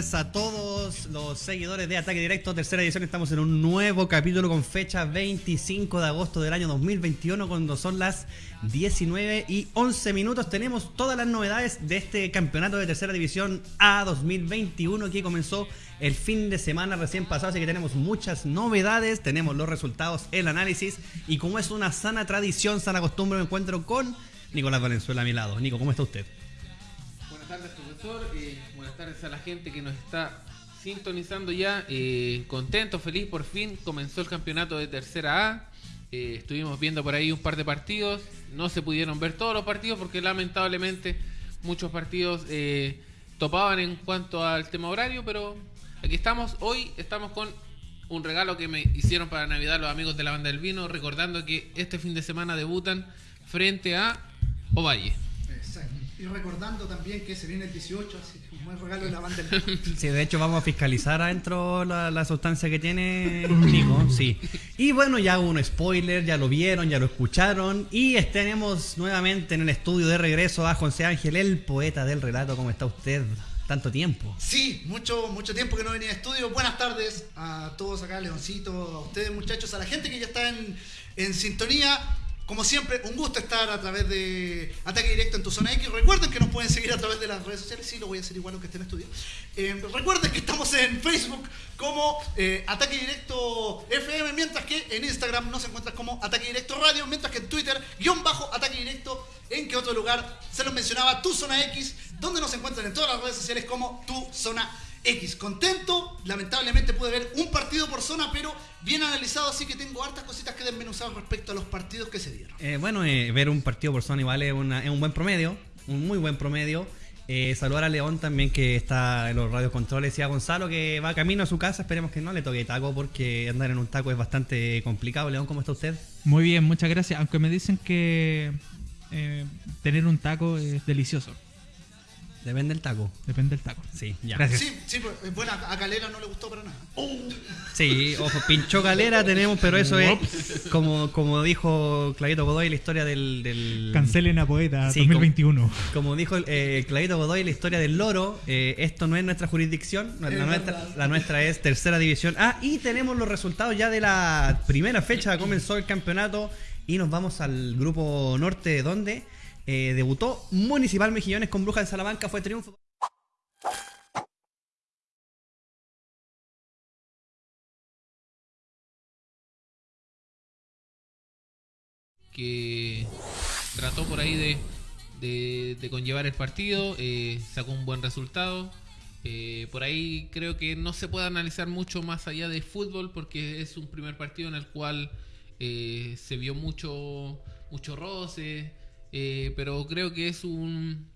a todos los seguidores de Ataque Directo, tercera edición. Estamos en un nuevo capítulo con fecha 25 de agosto del año 2021, cuando son las 19 y 11 minutos. Tenemos todas las novedades de este campeonato de tercera división A 2021 que comenzó el fin de semana recién pasado, así que tenemos muchas novedades, tenemos los resultados, el análisis y como es una sana tradición, sana costumbre, me encuentro con Nicolás Valenzuela a mi lado. Nico, ¿cómo está usted? Buenas tardes, profesor. A la gente que nos está sintonizando ya. Eh, contento, feliz, por fin comenzó el campeonato de tercera A. Eh, estuvimos viendo por ahí un par de partidos. No se pudieron ver todos los partidos porque lamentablemente muchos partidos eh, topaban en cuanto al tema horario, pero aquí estamos. Hoy estamos con un regalo que me hicieron para Navidad los amigos de la banda del vino, recordando que este fin de semana debutan frente a Ovalle. Y recordando también que se viene el 18, así que un buen regalo de la banda del Sí, de hecho vamos a fiscalizar adentro la, la sustancia que tiene Nico, sí. Y bueno, ya hubo un spoiler, ya lo vieron, ya lo escucharon. Y tenemos nuevamente en el estudio de regreso a José Ángel, el poeta del relato. ¿Cómo está usted? Tanto tiempo. Sí, mucho, mucho tiempo que no venía a estudio. Buenas tardes a todos acá, Leoncito, a ustedes muchachos, a la gente que ya está en, en sintonía. Como siempre, un gusto estar a través de Ataque Directo en tu zona X. Recuerden que nos pueden seguir a través de las redes sociales. Sí, lo voy a hacer igual aunque esté en estudio. Eh, recuerden que estamos en Facebook como eh, Ataque Directo FM, mientras que en Instagram nos encuentras como Ataque Directo Radio, mientras que en Twitter, guion bajo Ataque Directo. En que otro lugar se los mencionaba, tu zona X, donde nos encuentran en todas las redes sociales como tu zona X. Contento, lamentablemente pude ver un partido por zona, pero bien analizado, así que tengo hartas cositas que desmenuzar respecto a los partidos que se dieron. Eh, bueno, eh, ver un partido por zona igual es, una- es un buen promedio, un muy buen promedio. Eh, saludar a León también que está en los radios controles y a Gonzalo que va camino a su casa. Esperemos que no le toque taco porque andar en un taco es bastante complicado. León, ¿cómo está usted? Muy bien, muchas gracias. Aunque me dicen que eh, tener un taco es delicioso. Depende del taco. Depende del taco. Sí, ya. Gracias. Sí, sí, pues, eh, bueno, a Calera no le gustó para nada. Sí, ojo, pinchó calera tenemos, pero eso es como, como dijo Clavito Godoy la historia del... del Cancelen a Poeta Sí, 2021. Como dijo eh, Clavito Godoy la historia del loro, eh, esto no es nuestra jurisdicción, la, Es nuestra, verdad. la nuestra es tercera división. Ah, y tenemos los resultados ya de la primera fecha, comenzó el campeonato y nos vamos al grupo norte donde eh, debutó Municipal Mejillones con Brujas de Salamanca, fue triunfo. que trató por ahí de, de, conllevar el partido, eh, sacó un buen resultado. Eh, por ahí creo que no se puede analizar mucho más allá de fútbol porque es un primer partido en el cual se vio mucho, mucho roce, eh, pero creo que es un,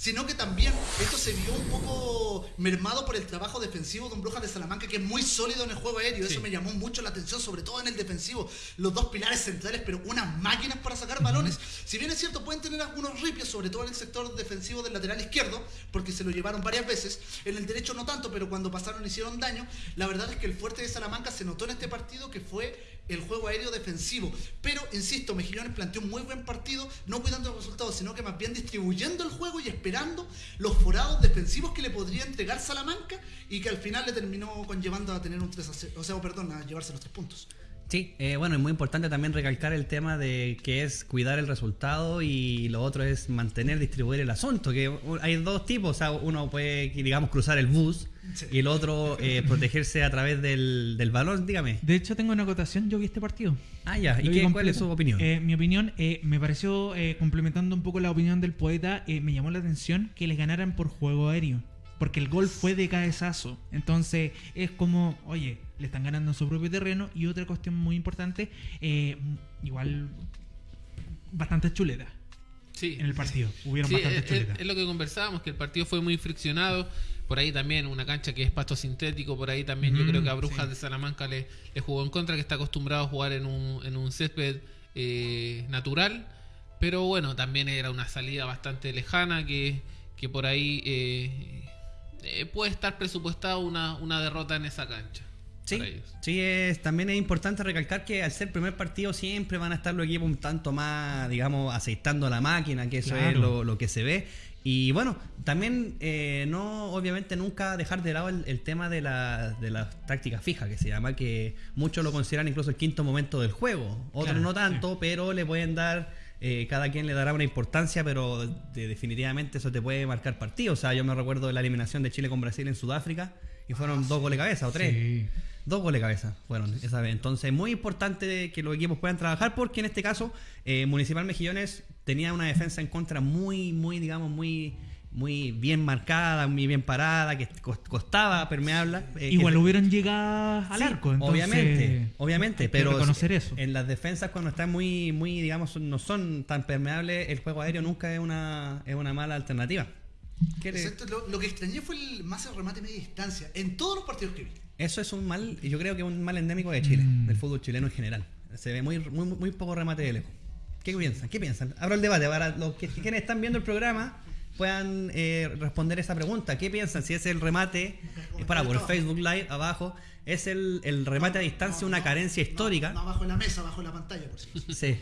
sino que también esto se vio un poco mermado por el trabajo defensivo de un Brujas de Salamanca que es muy sólido en el juego aéreo. Eso me llamó mucho la atención, sobre todo en el defensivo. Los dos pilares centrales, pero unas máquinas para sacar balones. Si bien es cierto, pueden tener algunos ripios, sobre todo en el sector defensivo del lateral izquierdo, porque se lo llevaron varias veces. En el derecho no tanto, pero cuando pasaron hicieron daño. La verdad es que el fuerte de Salamanca se notó en este partido que fue el juego aéreo defensivo. Pero, insisto, Mejillones planteó un muy buen partido, no cuidando los resultados, sino que más bien distribuyendo el juego y esperando los forados defensivos que le podría entregar Salamanca y que al final le terminó conllevando a tener un 3 a 0, o sea, perdón, a llevarse los tres puntos. Sí, eh, bueno, es muy importante también recalcar el tema de que es cuidar el resultado y lo otro es mantener, distribuir el asunto, que hay dos tipos, o sea, uno puede, digamos, cruzar el bus Sí. y el otro eh, protegerse a través del, del balón, dígame. De hecho, tengo una acotación. Yo vi este partido. Ah, ya, ¿y qué, cuál es su opinión? Eh, mi opinión, eh, me pareció, eh, complementando un poco la opinión del poeta, eh, me llamó la atención que les ganaran por juego aéreo. Porque el gol fue de cabezazo. Entonces, es como, oye, le están ganando en su propio terreno. Y otra cuestión muy importante, eh, igual, bastante chuleta Sí. en el partido. Hubieron Sí, bastante es, chuleta. es- es lo que conversábamos, que el partido fue muy friccionado. Por ahí también una cancha que es pasto sintético, por ahí también yo Mm, creo que a Brujas sí. de Salamanca le, le jugó en contra, que está acostumbrado a jugar en un, en un césped eh, natural. Pero bueno, también era una salida bastante lejana que, que por ahí eh, eh, puede estar presupuestada una, una derrota en esa cancha. Sí, sí es, también es importante recalcar que al ser primer partido siempre van a estar los equipos un tanto más, digamos, aceitando la máquina, que eso es lo, lo que se ve. Y bueno, también eh, no, obviamente, nunca dejar de lado el, el tema de la, de la táctica fija, que se llama, que muchos lo consideran incluso el quinto momento del juego. Otros Claro, no tanto, pero le pueden dar, eh, cada quien le dará una importancia, pero de- definitivamente eso te puede marcar partido. O sea, yo me recuerdo de la eliminación de Chile con Brasil en Sudáfrica, y fueron dos goles de cabeza o tres. Sí. Dos goles de cabeza fueron esa vez. Entonces, muy importante que los equipos puedan trabajar porque en este caso, eh, Municipal Mejillones tenía una defensa en contra muy, muy, digamos, muy muy bien marcada, muy bien parada, que cos- costaba permearla. eh, Igual que- hubieron llegado al Sí, arco. entonces obviamente, obviamente, pero reconocer eso. en las defensas cuando están muy, muy, digamos, no son tan permeables, el juego aéreo nunca es una, es una mala alternativa. ¿Qué le- Exacto, lo, lo que extrañé fue el más el remate media distancia en todos los partidos que vi. Eso es un mal, yo creo que es un mal endémico de Chile, Mm. del fútbol chileno en general. Se ve muy, muy, muy poco remate de lejos. ¿Qué piensan? ¿Qué piensan? Abro el debate para los que quienes están viendo el programa puedan eh, responder esa pregunta. ¿Qué piensan? Si es el remate, es para por Facebook Live abajo, es el, el remate a distancia No, una no, carencia no, histórica. No, abajo de la mesa, abajo de la pantalla, por cierto. Sí.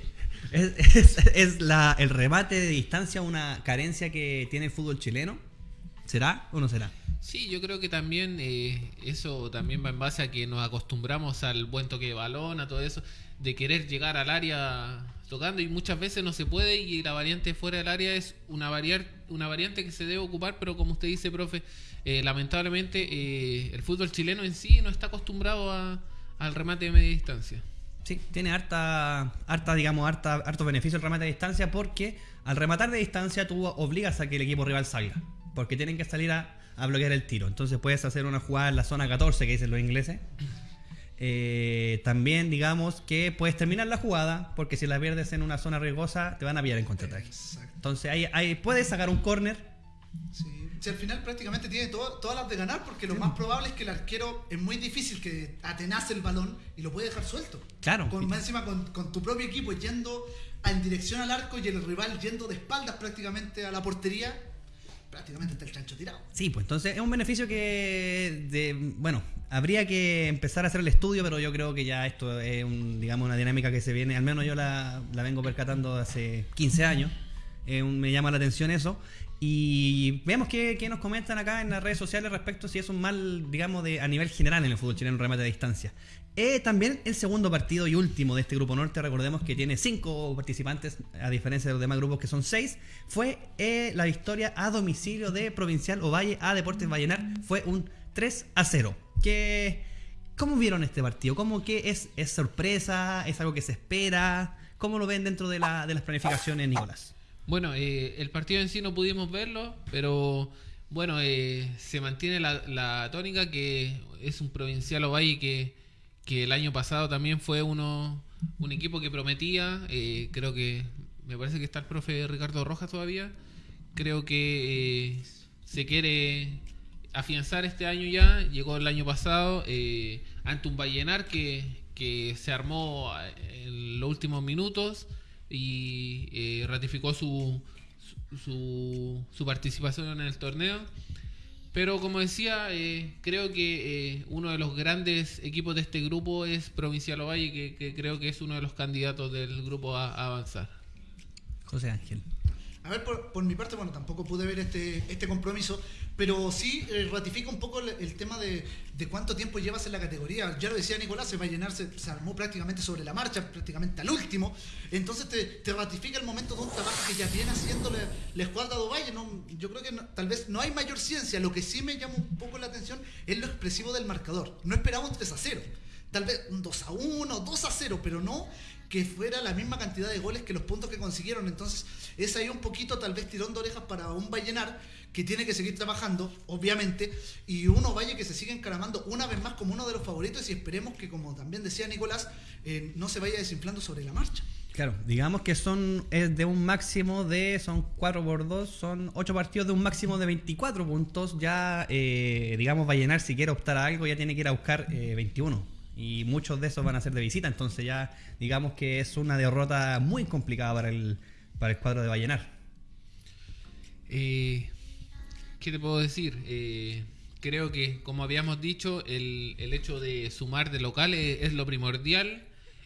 Es, es- la, el remate de distancia una carencia que tiene el fútbol chileno. ¿Será o no será? Sí, yo creo que también eh, eso también va en base a que nos acostumbramos al buen toque de balón, a todo eso, de querer llegar al área tocando y muchas veces no se puede y la variante fuera del área es una, variar, una variante que se debe ocupar, pero como usted dice, profe, eh, lamentablemente eh, el fútbol chileno en sí no está acostumbrado a- al remate de media distancia. Sí, tiene harta, harta digamos, harta, harto beneficio el remate a distancia porque al rematar de distancia tú obligas a que el equipo rival salga. Porque tienen que salir a, a bloquear el tiro. Entonces puedes hacer una jugada en la zona 14 que dicen los ingleses. Eh, también digamos que puedes terminar la jugada porque si la pierdes en una zona riesgosa te van a pillar en contraataque. Entonces ahí, ahí puedes sacar un corner. Sí. Si al final prácticamente tiene todo- todas las de ganar, porque lo más probable es que el arquero es muy difícil que atenace el balón y lo puede dejar suelto. Claro. Con, más encima con, con tu propio equipo yendo en dirección al arco y el rival yendo de espaldas prácticamente a la portería, prácticamente está el chancho tirado. Sí, pues entonces es un beneficio que, de, bueno, habría que empezar a hacer el estudio, pero yo creo que ya esto es, un, digamos, una dinámica que se viene, al menos yo la, la vengo percatando hace 15 años, Eh, me llama la atención eso. Y veamos qué, qué nos comentan acá en las redes sociales respecto si es un mal, digamos, de, a nivel general en el fútbol chileno, remate a distancia. Eh, también el segundo partido y último de este grupo norte, recordemos que tiene cinco participantes, a diferencia de los demás grupos que son seis, fue eh, la victoria a domicilio de Provincial Ovalle a Deportes Vallenar. Fue un 3 a 0. ¿Qué, ¿Cómo vieron este partido? ¿Cómo que es, es sorpresa? ¿Es algo que se espera? ¿Cómo lo ven dentro de, la, de las planificaciones, Nicolás? Bueno, eh, el partido en sí no pudimos verlo, pero bueno, eh, se mantiene la, tónica que es un provincial Ovalle que, que el año pasado también fue uno un equipo que prometía. eh, creo que me parece que está el profe Ricardo Rojas todavía. Creo que eh, se quiere afianzar este año ya. Llegó el año pasado eh, ante un Vallenar que, que se armó eh, en los últimos minutos y eh, ratificó su, su, su participación en el torneo. Pero como decía, eh, creo que eh, uno de los grandes equipos de este grupo es Provincial Ovalle, que, que creo que es uno de los candidatos del grupo a, a avanzar. José Ángel. A ver, por, mi parte, bueno, tampoco pude ver este, este compromiso, pero sí eh, ratifica un poco el, tema de, de cuánto tiempo llevas en la categoría. Ya lo decía Nicolás, se va a llenarse, se armó prácticamente sobre la marcha, prácticamente al último. Entonces te, te ratifica el momento de un trabajo que ya viene haciendo la, la escuadra de Ovalle. No, yo creo que tal vez no hay mayor ciencia. Lo que sí me llama un poco la atención es lo expresivo del marcador. No esperaba un 3 a 0. Tal vez un 2 a 1, 2 a 0, pero no que fuera la misma cantidad de goles que los puntos que consiguieron. Entonces, es ahí un poquito tal vez tirón de orejas para un Vallenar que tiene que seguir trabajando, obviamente, y uno Valle que se sigue encaramando una vez más como uno de los favoritos y esperemos que, como también decía Nicolás, eh, no se vaya desinflando sobre la marcha. Claro, digamos que son es de un máximo de, son 4 por 2, son 8 partidos de un máximo de 24 puntos. Ya, eh, digamos, Vallenar, si quiere optar a algo, ya tiene que ir a buscar eh, 21. Y muchos de esos van a ser de visita, entonces ya, digamos que es una derrota muy complicada para el, para el cuadro de Vallenar. Eh, ¿Qué te puedo decir? Eh, creo que, como habíamos dicho, el, el hecho de sumar de local es, es lo primordial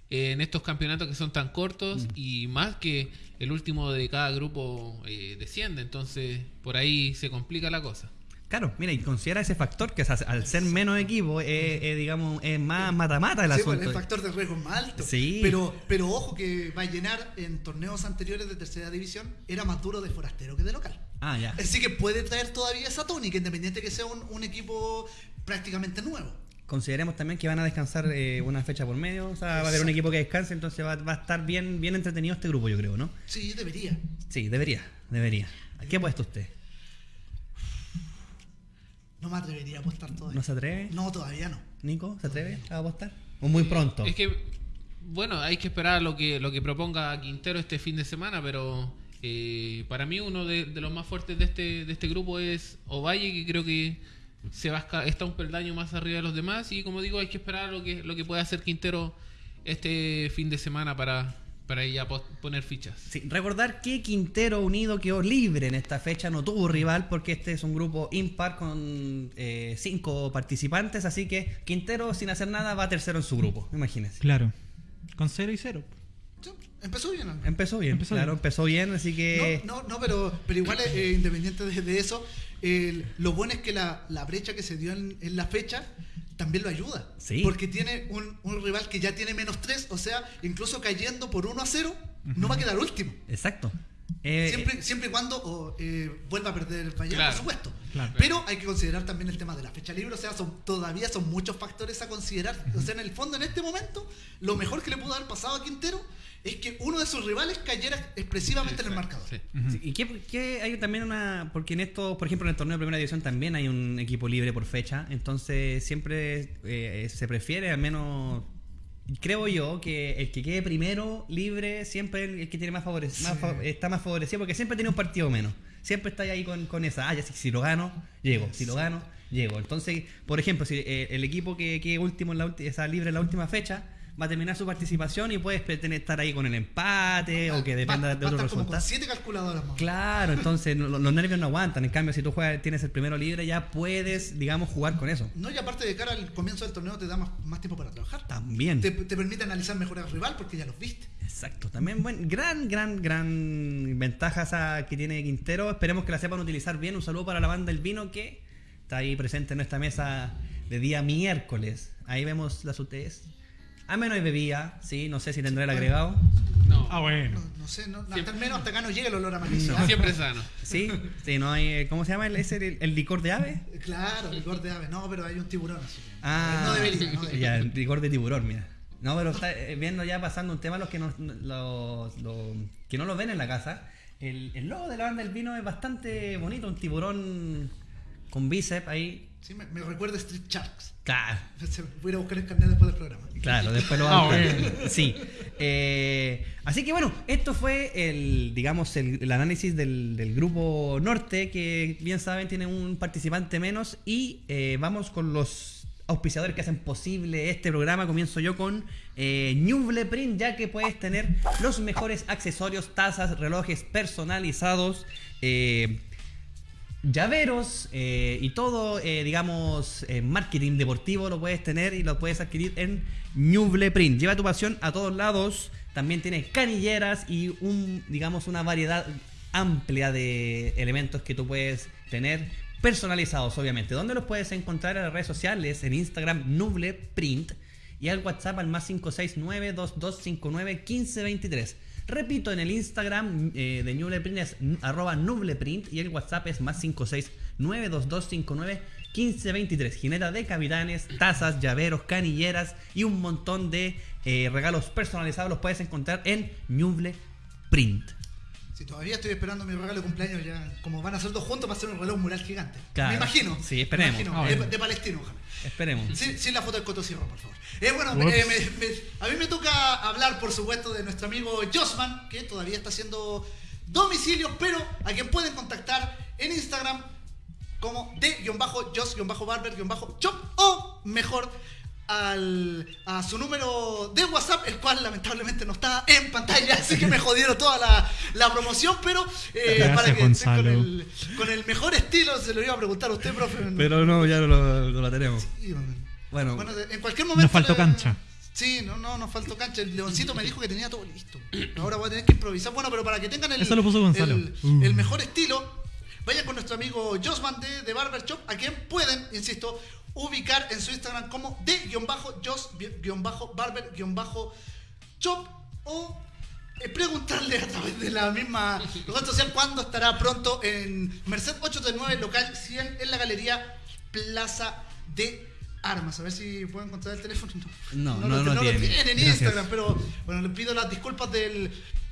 en estos campeonatos que son tan cortos y más que el último de cada grupo eh, desciende. Entonces, por ahí se complica la cosa. Claro, mira, y considera ese factor que al ser menos equipo, es, es, digamos, es más mata-mata el Sí, pues, asunto. el factor de riesgo es más alto. Sí. Pero, pero ojo que Vallenar en torneos anteriores de tercera división era más duro de forastero que de local. Ah, ya. Así que puede traer todavía esa tónica, independiente que sea un, un equipo prácticamente nuevo. Consideremos también que van a descansar eh, una fecha por medio, o sea, va a haber un equipo que descanse, entonces va, va a estar bien, bien entretenido este grupo, yo creo, ¿no? Sí, debería. Sí, debería, debería. ¿A qué ha puesto usted? No me atrevería a apostar todavía. ¿No se atreve? No, todavía no. Nico, ¿se atreve a apostar? ¿O muy pronto? Es que, bueno, hay que esperar lo que, lo que proponga Quintero este fin de semana, pero eh, para mí uno de, de los más fuertes de este, de este grupo es Ovalle, que creo que se va a está un peldaño más arriba de los demás. Y como digo, hay que esperar lo que, lo que pueda hacer Quintero este fin de semana para, para ya pos- poner fichas. Sí, recordar que Quintero Unido quedó libre en esta fecha, no tuvo rival porque este es un grupo impar con eh, cinco participantes, así que Quintero sin hacer nada va tercero en su grupo, imagínense. Claro. Con 0 y 0. Sí, Empezó bien. ¿no? Empezó bien, Empezó claro, bien. empezó bien, así que... No, no, no, pero, pero igual, eh, independiente de, de eso, lo bueno es que la, la brecha que se dio en, en la fecha también lo ayuda. Sí. Porque tiene un, un rival que ya tiene menos 3, o sea, incluso cayendo por 1 a 0, no va a quedar último. Exacto. Eh, Siempre, siempre y cuando eh, vuelva a perder el Vallenar, Claro. por supuesto. Claro. Pero hay que considerar también el tema de la fecha libre, o sea, son, todavía son muchos factores a considerar. O sea, en el fondo, en este momento, lo mejor que le pudo haber pasado a Quintero es que uno de sus rivales cayera expresivamente en el marcador. sí. Sí, ¿Y qué, qué hay también una.? Porque en esto, por ejemplo, en el torneo de primera división también hay un equipo libre por fecha. Entonces, siempre eh, se prefiere, al menos. Creo yo que el que quede primero libre siempre el, el que tiene más favorec- más fa- está más favorecido porque siempre tiene un partido menos. Siempre está ahí con, con esa. Ah, ya si, si lo gano, llego. Si lo gano, llego. Entonces, por ejemplo, si eh, el equipo que quede último en la está libre en la última fecha va a terminar su participación y puedes pretender estar ahí con el empate o que dependa de a otro con resultado. siete calculadoras más. Claro, entonces los nervios no aguantan. En cambio, si tú juegas, tienes el primero libre, ya puedes, digamos, jugar con eso. No, y aparte de cara al comienzo del torneo te da más, más tiempo para trabajar. También. Te, te permite analizar mejor al rival porque ya los viste. Exacto. También, buen, gran, gran, gran ventaja esa que tiene Quintero. Esperemos que la sepan utilizar bien. Un saludo para la banda El Vino que está ahí presente en nuestra mesa de día miércoles. Ahí vemos las UTS. A menos hay bebida, sí, no sé si tendrá el agregado. No, Ah, bueno. No, no sé, no, hasta al menos hasta acá no llega el olor a siempre sano. Sí, sí, no hay. eh, ¿Cómo se llama? el- ¿Es el, el licor de ave? Claro, licor de ave. No, pero hay un tiburón así. Ah, no debería, no debería. Ya, el rigor de tiburón, mira. No, pero está eh, viendo ya pasando un tema los que no, los, los- que no lo ven en la casa. El, el logo de la banda del vino es bastante bonito, un tiburón con bíceps ahí. Sí, me, me recuerda a Street Sharks. Claro, Voy a ir a buscar el carnet después del programa. claro, después lo Ah, vamos a buscar. Sí. Eh, así que bueno, esto fue el, digamos, el, el análisis del, del grupo norte, que bien saben tiene un participante menos. Y eh, vamos con los auspiciadores que hacen posible este programa. Comienzo yo con eh, Ñuble Print, ya que puedes tener los mejores accesorios, tazas, relojes personalizados. eh, llaveros eh, y todo, eh, digamos, eh, marketing deportivo lo puedes tener y lo puedes adquirir en Ñuble Print. Lleva tu pasión a todos lados. También tienes canilleras y un, digamos, una variedad amplia de elementos que tú puedes tener personalizados, obviamente. ¿Dónde los puedes encontrar en las redes sociales? En Instagram, Nuble Print. Y al WhatsApp al más 569-2259-1523. Repito, en el Instagram eh, de Nubleprint es arroba Nubleprint y el WhatsApp es más 569-2259-1523. Jineta de capitanes, tazas, llaveros, canilleras y un montón de eh, regalos personalizados los puedes encontrar en Nubleprint. Si todavía estoy esperando mi regalo de cumpleaños, ya como van a ser dos juntos, va a ser un reloj mural gigante. Claro. Me imagino. Sí, esperemos. Me imagino. Ah, de, palestino, ojalá. Esperemos. Sin, sin la foto del Coto Sierra, por favor. Eh, bueno, eh, me- me- a mí me toca hablar, por supuesto, de nuestro amigo Josman, que todavía está haciendo domicilios, pero a quien pueden contactar en Instagram como de-jos-barber-chop o mejor al, a su número de WhatsApp, el cual lamentablemente no está en pantalla, así que me jodieron toda la, la promoción, pero eh, Gracias, para que con el, con el mejor estilo, se lo iba a preguntar a usted, profe. Pero no, ya no lo, no lo tenemos. Sí, Bueno, bueno, en cualquier momento. Nos faltó cancha. Sí, no, no, nos faltó cancha. El Leoncito me dijo que tenía todo listo. Ahora voy a tener que improvisar. Bueno, pero para que tengan el, Eso lo puso Gonzalo. el, Uh. el mejor estilo, vayan con nuestro amigo Josman de, de Barber Shop, a quien pueden, insisto, ubicar en su Instagram como de-jos-barber-shop o eh, preguntarle a través de la misma red social cuándo estará pronto en Merced 839, local 100, en la galería Plaza de Armas. A ver si puedo encontrar el teléfono. No, no, lo, no lo tiene. tiene en Gracias. Instagram, pero bueno, les pido las disculpas del,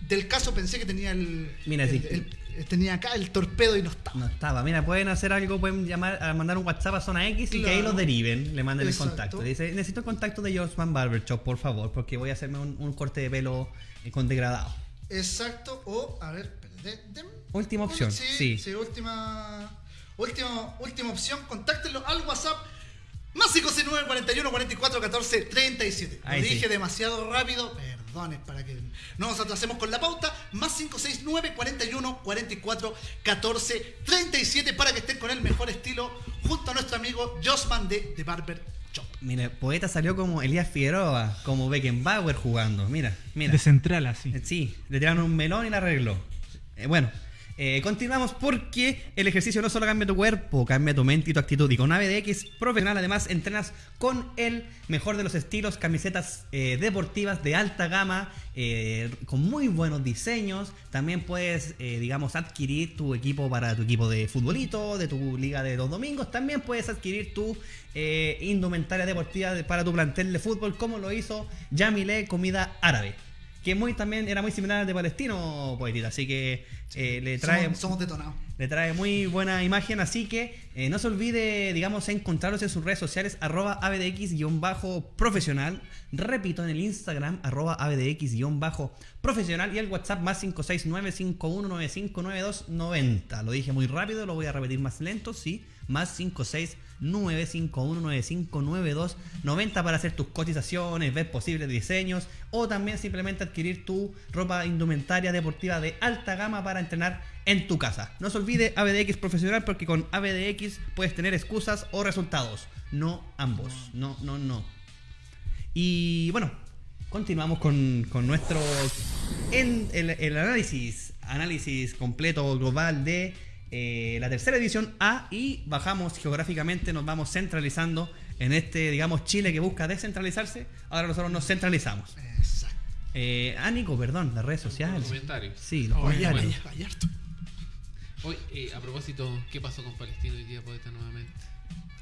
del caso. Pensé que tenía el, Mira, el- sí. el- tenía acá el torpedo y no estaba. No estaba. Mira, pueden hacer algo, pueden llamar, a mandar un WhatsApp a Zona X y que ahí los deriven, le manden Exacto. el contacto. Dice, necesito el contacto de Josman Barber Shop, por favor, porque voy a hacerme un, un corte de pelo eh, con degradado. Exacto. O, a ver, dem- Última opción, Sí, sí. sí, última, última, última opción. Contáctenlo al WhatsApp. Más 569 41 44 14 37. Lo sí. dije demasiado rápido. Perdones para que no nos atrasemos con la pauta. Más 569 41 44 14 37 para que estén con el mejor estilo junto a nuestro amigo Josman de, de Barber Shop. Mira, Poeta salió como Elías Figueroa, como Beckenbauer jugando. Mira, mira. De central así. Eh, Sí, le tiraron un melón y la arregló. Eh, bueno, eh, continuamos porque el ejercicio no solo cambia tu cuerpo, cambia tu mente y tu actitud. Y con ABDX Profesional además entrenas con el mejor de los estilos, camisetas eh, deportivas de alta gama, eh, con muy buenos diseños. También puedes, digamos, adquirir tu equipo para tu equipo de futbolito, de tu liga de los domingos. También puedes adquirir tu indumentaria deportiva de- para tu plantel de fútbol, como lo hizo Yamile Comida Árabe que muy también era muy similar al de Palestino Poetita, así que eh, le trae Somos, somos detonados. le trae muy buena imagen, así que eh, no se olvide, digamos, encontrarlos en sus redes sociales, arroba abdx-profesional, repito, en el Instagram, arroba abdx-profesional y el WhatsApp más 569-5195-9290. Lo dije muy rápido, lo voy a repetir más lento, sí, más 569-5195-9290 para hacer tus cotizaciones, ver posibles diseños o también simplemente adquirir tu ropa indumentaria deportiva de alta gama para entrenar en tu casa. No se olvide ABDX profesional porque con ABDX puedes tener excusas o resultados, no ambos. No, no, no. Y bueno, continuamos con, con nuestro el análisis, análisis completo global de eh, la tercera edición A y bajamos geográficamente, nos vamos centralizando en este, digamos, Chile que busca descentralizarse. Ahora nosotros nos centralizamos. Exacto. Eh, ah, Nico, perdón, las redes sociales. comentarios. Sí, los Oye, comentarios. Vaya, vaya harto. Hoy, eh, a propósito, ¿qué pasó con Palestino hoy día, poeta, nuevamente?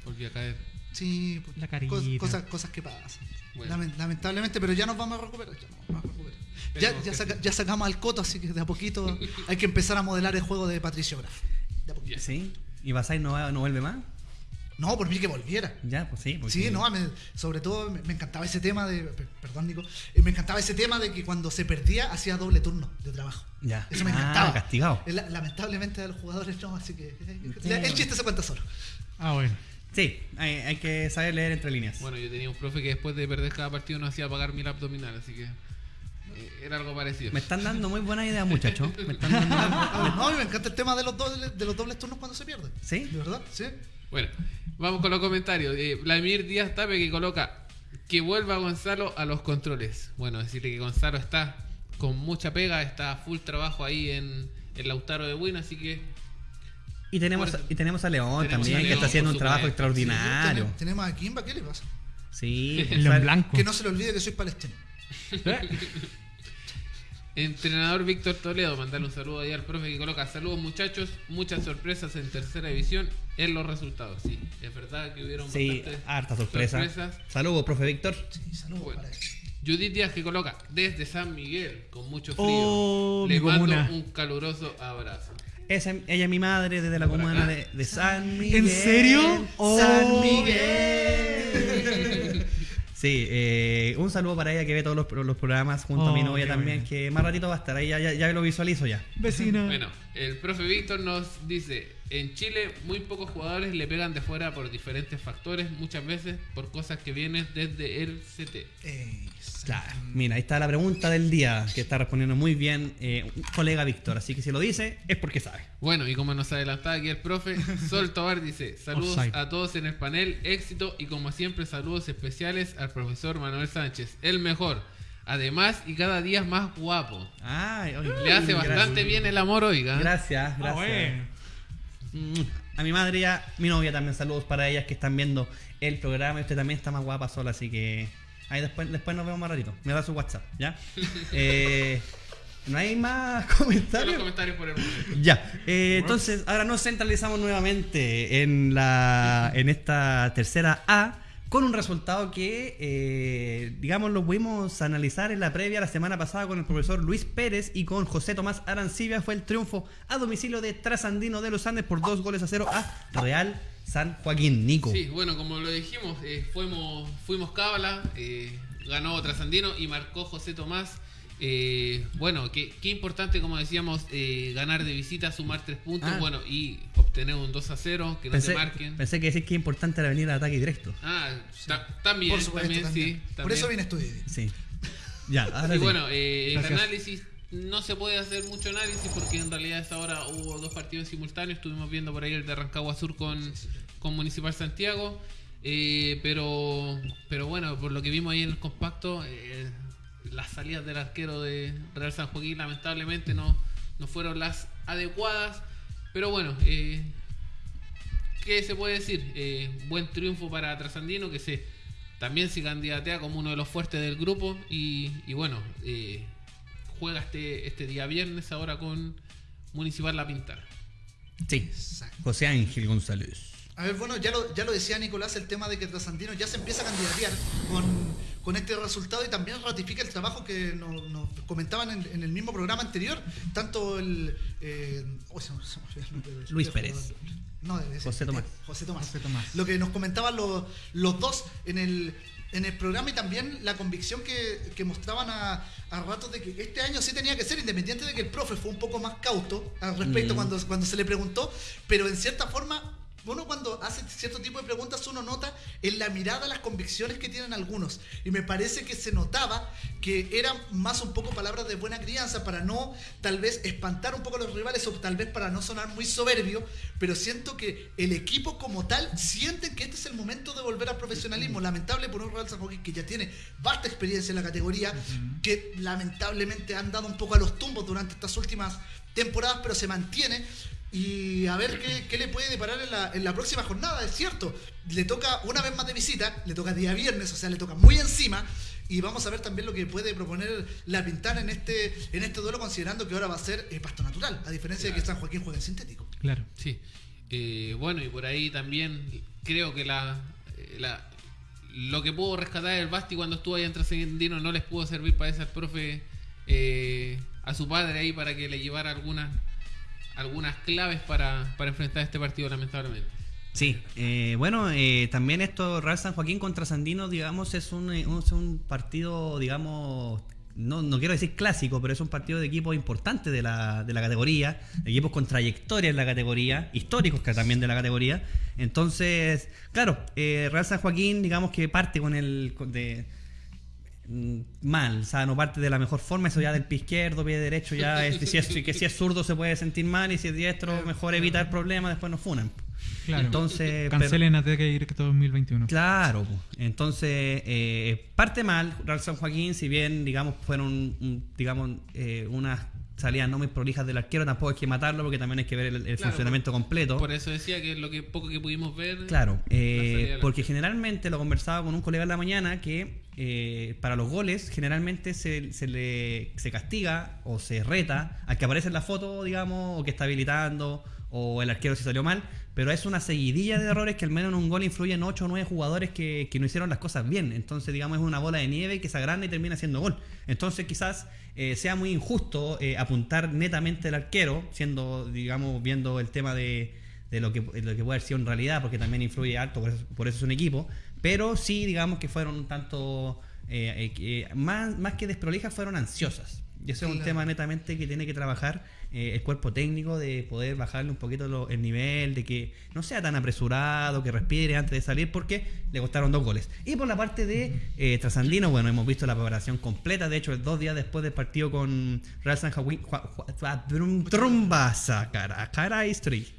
Volvió a caer. Sí, pues, La cos- cosas, cosas que pasan. Bueno. Lamentablemente, pero ya nos vamos a recuperar. Ya, nos vamos a recuperar. Saca- ya sacamos al coto, así que de a poquito hay que empezar a modelar el juego de Patricio Graf. De a poquito. Ya. ¿Sí? ¿Y Basay no, va- no vuelve más? No, por mí que volviera. Ya, pues sí. porque- Sí, no, me- sobre todo me, me encantaba ese tema de. per- Perdón, Nico. eh, me encantaba ese tema de que cuando se perdía hacía doble turno de trabajo. Ya. Eso me Ah, encantaba. castigado. Eh, la- Lamentablemente a los jugadores no, así que. eh, Sí. el chiste se cuenta solo. Ah, bueno. Sí, hay, hay que saber leer entre líneas. Bueno, yo tenía un profe que después de perder cada partido nos hacía pagar mil abdominal, así que era algo parecido. Me están dando muy buena idea, muchachos. Me están dando. Ah, no, me encanta el tema de los dobles, de los dobles turnos cuando se pierde. ¿Sí? ¿De verdad? Sí. Bueno, vamos con los comentarios. Eh, Vladimir Díaz Tape que coloca que vuelva Gonzalo a los controles. Bueno, decirle que Gonzalo está con mucha pega, está full trabajo ahí en, el Lautaro de Win, así que Y tenemos, y tenemos a León Tenemos también, a que está haciendo un trabajo extraordinario. Tenemos, tenemos a Kimba, ¿qué le pasa? Sí, El León Blanco. Que no se le olvide que soy palestino. Entrenador Víctor Toledo, mandarle un saludo ahí al profe que coloca. Saludos muchachos, muchas sorpresas en tercera división en los resultados. Sí, es verdad que hubieron Sí, bastantes harta sorpresa. sorpresas. Saludos, profe Víctor. Sí, saludos Bueno. Judith Díaz que coloca desde San Miguel con mucho frío. Oh, Le mando comuna. un caluroso abrazo. Esa, ella es mi madre desde la comuna de, de San Miguel. serio? San Oh. Miguel. Sí, eh, un saludo para ella que ve todos los, los programas junto a mi Oh, novia también, bueno. que más ratito va a estar ahí, ya, ya, ya lo visualizo ya. Vecina. Bueno, el profe Víctor nos dice, en Chile muy pocos jugadores le pegan de fuera por diferentes factores, muchas veces por cosas que vienen desde el CT. Claro, mira, ahí está la pregunta del día, que está respondiendo muy bien eh, un colega Víctor, así que si lo dice es porque sabe. Bueno, y como nos adelantaba aquí el profe, Sol Tobar dice, saludos Offside. a todos en el panel, éxito y como siempre saludos especiales al profesor Manuel Sánchez, el mejor. Además y cada día más guapo. Ay, oye, Le hace gracias. bastante bien el amor, oiga. Gracias, Ah, gracias. bueno. A mi madre y a mi novia también saludos para ellas que están viendo el programa y usted también está más guapa sola, así que ahí después, después nos vemos más ratito. Me da su WhatsApp, ¿ya? Eh, no hay más Son los comentarios. comentarios por el momento. Ya, eh, entonces ahora nos centralizamos nuevamente en la en esta tercera A con un resultado que, eh, digamos, lo pudimos analizar en la previa la semana pasada con el profesor Luis Pérez y con José Tomás Arancibia. Fue el triunfo a domicilio de Trasandino de los Andes por dos goles a cero a Real San Joaquín. Nico. Sí, bueno, como lo dijimos, eh, fuimos, fuimos cábala, eh, ganó Trasandino y marcó José Tomás. Eh, bueno, qué, qué importante, como decíamos, eh, ganar de visita, sumar tres puntos, Ah. bueno, y obtener un 2 a 0, que no Pensé, te marquen. pensé que decir que es importante la venir al ataque directo. Ah, ta- también, Por supuesto, también, también. sí. Por eso viene estudio. Sí. Ya, ahora Y sí. bueno, eh, el análisis no se puede hacer mucho análisis porque en realidad a esta hora hubo dos partidos simultáneos. Estuvimos viendo por ahí el de Rancagua Sur con, con Municipal Santiago. Eh, pero, pero bueno, por lo que vimos ahí en el compacto, eh, las salidas del arquero de Real San Joaquín lamentablemente no, no fueron las adecuadas. Pero bueno, eh, ¿qué se puede decir? Eh, buen triunfo para Trasandino que se también se candidatea como uno de los fuertes del grupo y, y bueno, eh, juega este, este día viernes ahora con Municipal La Pintana. Sí. Exacto. José Ángel González. A ver, bueno, ya lo, ya lo decía Nicolás, el tema de que Trasandino ya se empieza a candidatear con, con este resultado y también ratifica el trabajo que nos, nos comentaban en, en el mismo programa anterior, tanto el... eh, oh, se me- se me Luis Pérez. No, debe ser. José Tomás. José Tomás. José Tomás. Lo que nos comentaban los, los dos en el, en el programa y también la convicción que, que mostraban a, a ratos de que este año sí tenía que ser, independiente de que el profe fue un poco más cauto al respecto Mm. cuando, cuando se le preguntó, pero en cierta forma uno cuando hace cierto tipo de preguntas uno nota en la mirada las convicciones que tienen algunos. Y me parece que se notaba que eran más un poco palabras de buena crianza para no tal vez espantar un poco a los rivales o tal vez para no sonar muy soberbio pero siento que el equipo como tal sienten que este es el momento de volver al profesionalismo. Lamentable por un Real San Joaquín que ya tiene vasta experiencia en la categoría que lamentablemente han dado un poco a los tumbos durante estas últimas temporadas pero se mantiene y a ver qué, qué le puede deparar en la, en la próxima jornada, es cierto. Le toca una vez más de visita, le toca día viernes, o sea, le toca muy encima. Y vamos a ver también lo que puede proponer la Pintana en este, en este duelo, considerando que ahora va a ser eh, pasto natural, a diferencia de que San Joaquín juega en sintético. Claro. Sí. Eh, bueno, y por ahí también creo que la, eh, la lo que pudo rescatar el Basti cuando estuvo ahí en Trasandino no les pudo servir para ese al profe eh, a su padre ahí para que le llevara algunas algunas claves para, para enfrentar este partido lamentablemente. Sí, eh, bueno, eh, también esto, Real San Joaquín contra Sandino, digamos, es un, eh, un- es un partido, digamos, no, no quiero decir clásico, pero es un partido de equipos importantes de la, de la categoría, equipos con trayectoria en la categoría, históricos que también de la categoría. Entonces, claro, eh, Real San Joaquín, digamos que parte con el... de, mal, o sea, no parte de la mejor forma, eso ya del pie izquierdo, pie derecho, ya es, si es, que si es zurdo se puede sentir mal y si es diestro mejor evitar problemas, después nos funan. Claro. Entonces, Cancelen Ataque Directo 2021. Claro, entonces eh, parte mal Real San Joaquín, si bien digamos fueron digamos eh, unas salidas no muy prolijas del arquero, tampoco hay que matarlo porque también hay que ver el, el Claro, funcionamiento completo. Por eso decía que lo que poco que pudimos ver. Claro, eh, porque arquero. generalmente lo conversaba con un colega en la mañana que eh, para los goles generalmente se, se le se castiga o se reta al que aparece en la foto, digamos, o que está habilitando o el arquero si salió mal, pero es una seguidilla de errores que al menos en un gol influyen 8 o 9 jugadores que, que no hicieron las cosas bien. Entonces, digamos, es una bola de nieve que se agranda y termina siendo gol. Entonces, quizás eh, sea muy injusto eh, apuntar netamente al arquero, siendo, digamos, viendo el tema de, de lo que, lo que puede haber sido en realidad, porque también influye alto, por eso, por eso es un equipo. Pero sí, digamos que fueron un tanto, eh, eh, más, más que desprolijas, fueron ansiosas. Y eso es un tema netamente que tiene que trabajar eh, el cuerpo técnico, de poder bajarle un poquito lo- el nivel, de que no sea tan apresurado, que respire antes de salir, porque le costaron dos goles. Y por la parte de eh, Trasandino, bueno, hemos visto la preparación completa, de hecho, dos días después del partido con Real San Joaquín, Trumbasa, cara, cara history. Chan.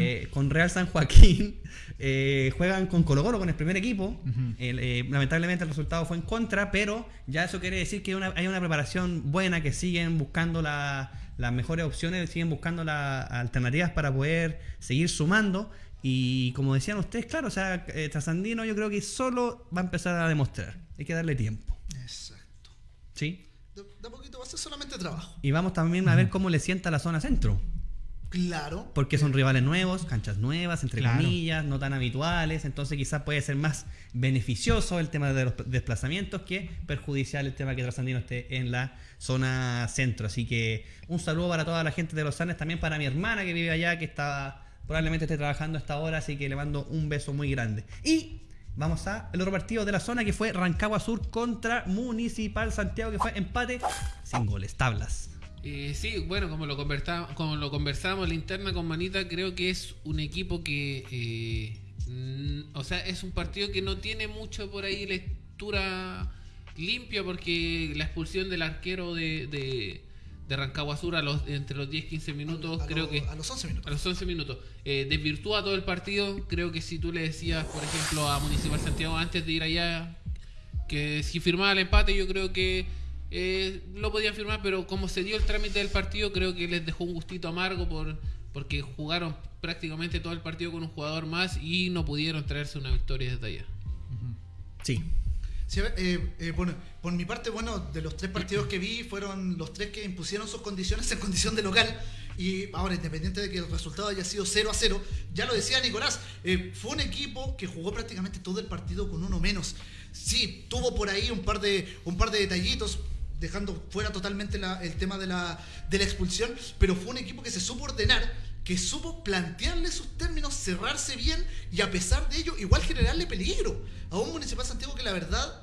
Eh, con Real San Joaquín eh, juegan con Colo Colo con el primer equipo. Eh, lamentablemente el resultado fue en contra, pero ya eso quiere decir que una- hay una preparación buena, que siguen buscando la- las mejores opciones, siguen buscando las alternativas para poder seguir sumando. Y como decían ustedes, claro, o sea, Trasandino yo creo que solo va a empezar a demostrar. Hay que darle tiempo. Exacto. ¿Sí? De, poquito va a ser solamente trabajo. Y vamos también a ver cómo le sienta la zona centro. Claro. Porque son rivales nuevos, canchas nuevas, entre Claro. comillas, no tan habituales, entonces quizás puede ser más beneficioso el tema de los desplazamientos que perjudicial el tema que Trasandino esté en la zona centro. Así que un saludo para toda la gente de Los Andes, también para mi hermana que vive allá, que está probablemente esté trabajando a esta hora, así que le mando un beso muy grande. Y vamos a el otro partido de la zona que fue Rancagua Sur contra Municipal Santiago, que fue empate sin goles, tablas. Eh, sí, bueno, como lo, conversa- como lo conversábamos en la interna con Manita, creo que es un equipo que. eh, o sea, es un partido que no tiene mucho por ahí lectura limpia, porque la expulsión del arquero de, de, de Rancagua Sur a los, entre los 10-15 minutos, A- a creo lo- que. A los 11 minutos. A los 11 minutos. Eh, desvirtúa todo el partido. Creo que si tú le decías, por ejemplo, a Municipal Santiago antes de ir allá, que si firmaba el empate, yo creo que eh, lo podían firmar, pero como se dio el trámite del partido, creo que les dejó un gustito amargo por porque jugaron prácticamente todo el partido con un jugador más y no pudieron traerse una victoria desde allá. Sí, Sí, a ver, eh, eh, bueno, por mi parte, bueno, de los tres partidos que vi, fueron los tres que impusieron sus condiciones en condición de local. Y ahora, independiente de que el resultado haya sido 0 a 0, ya lo decía Nicolás, eh, fue un equipo que jugó prácticamente todo el partido con uno menos. Sí, tuvo por ahí un par de, un par de detallitos, dejando fuera totalmente el tema de la, de la expulsión, pero fue un equipo que se supo ordenar, que supo plantearle sus términos, cerrarse bien y a pesar de ello, igual generarle peligro a un Municipal Santiago que la verdad,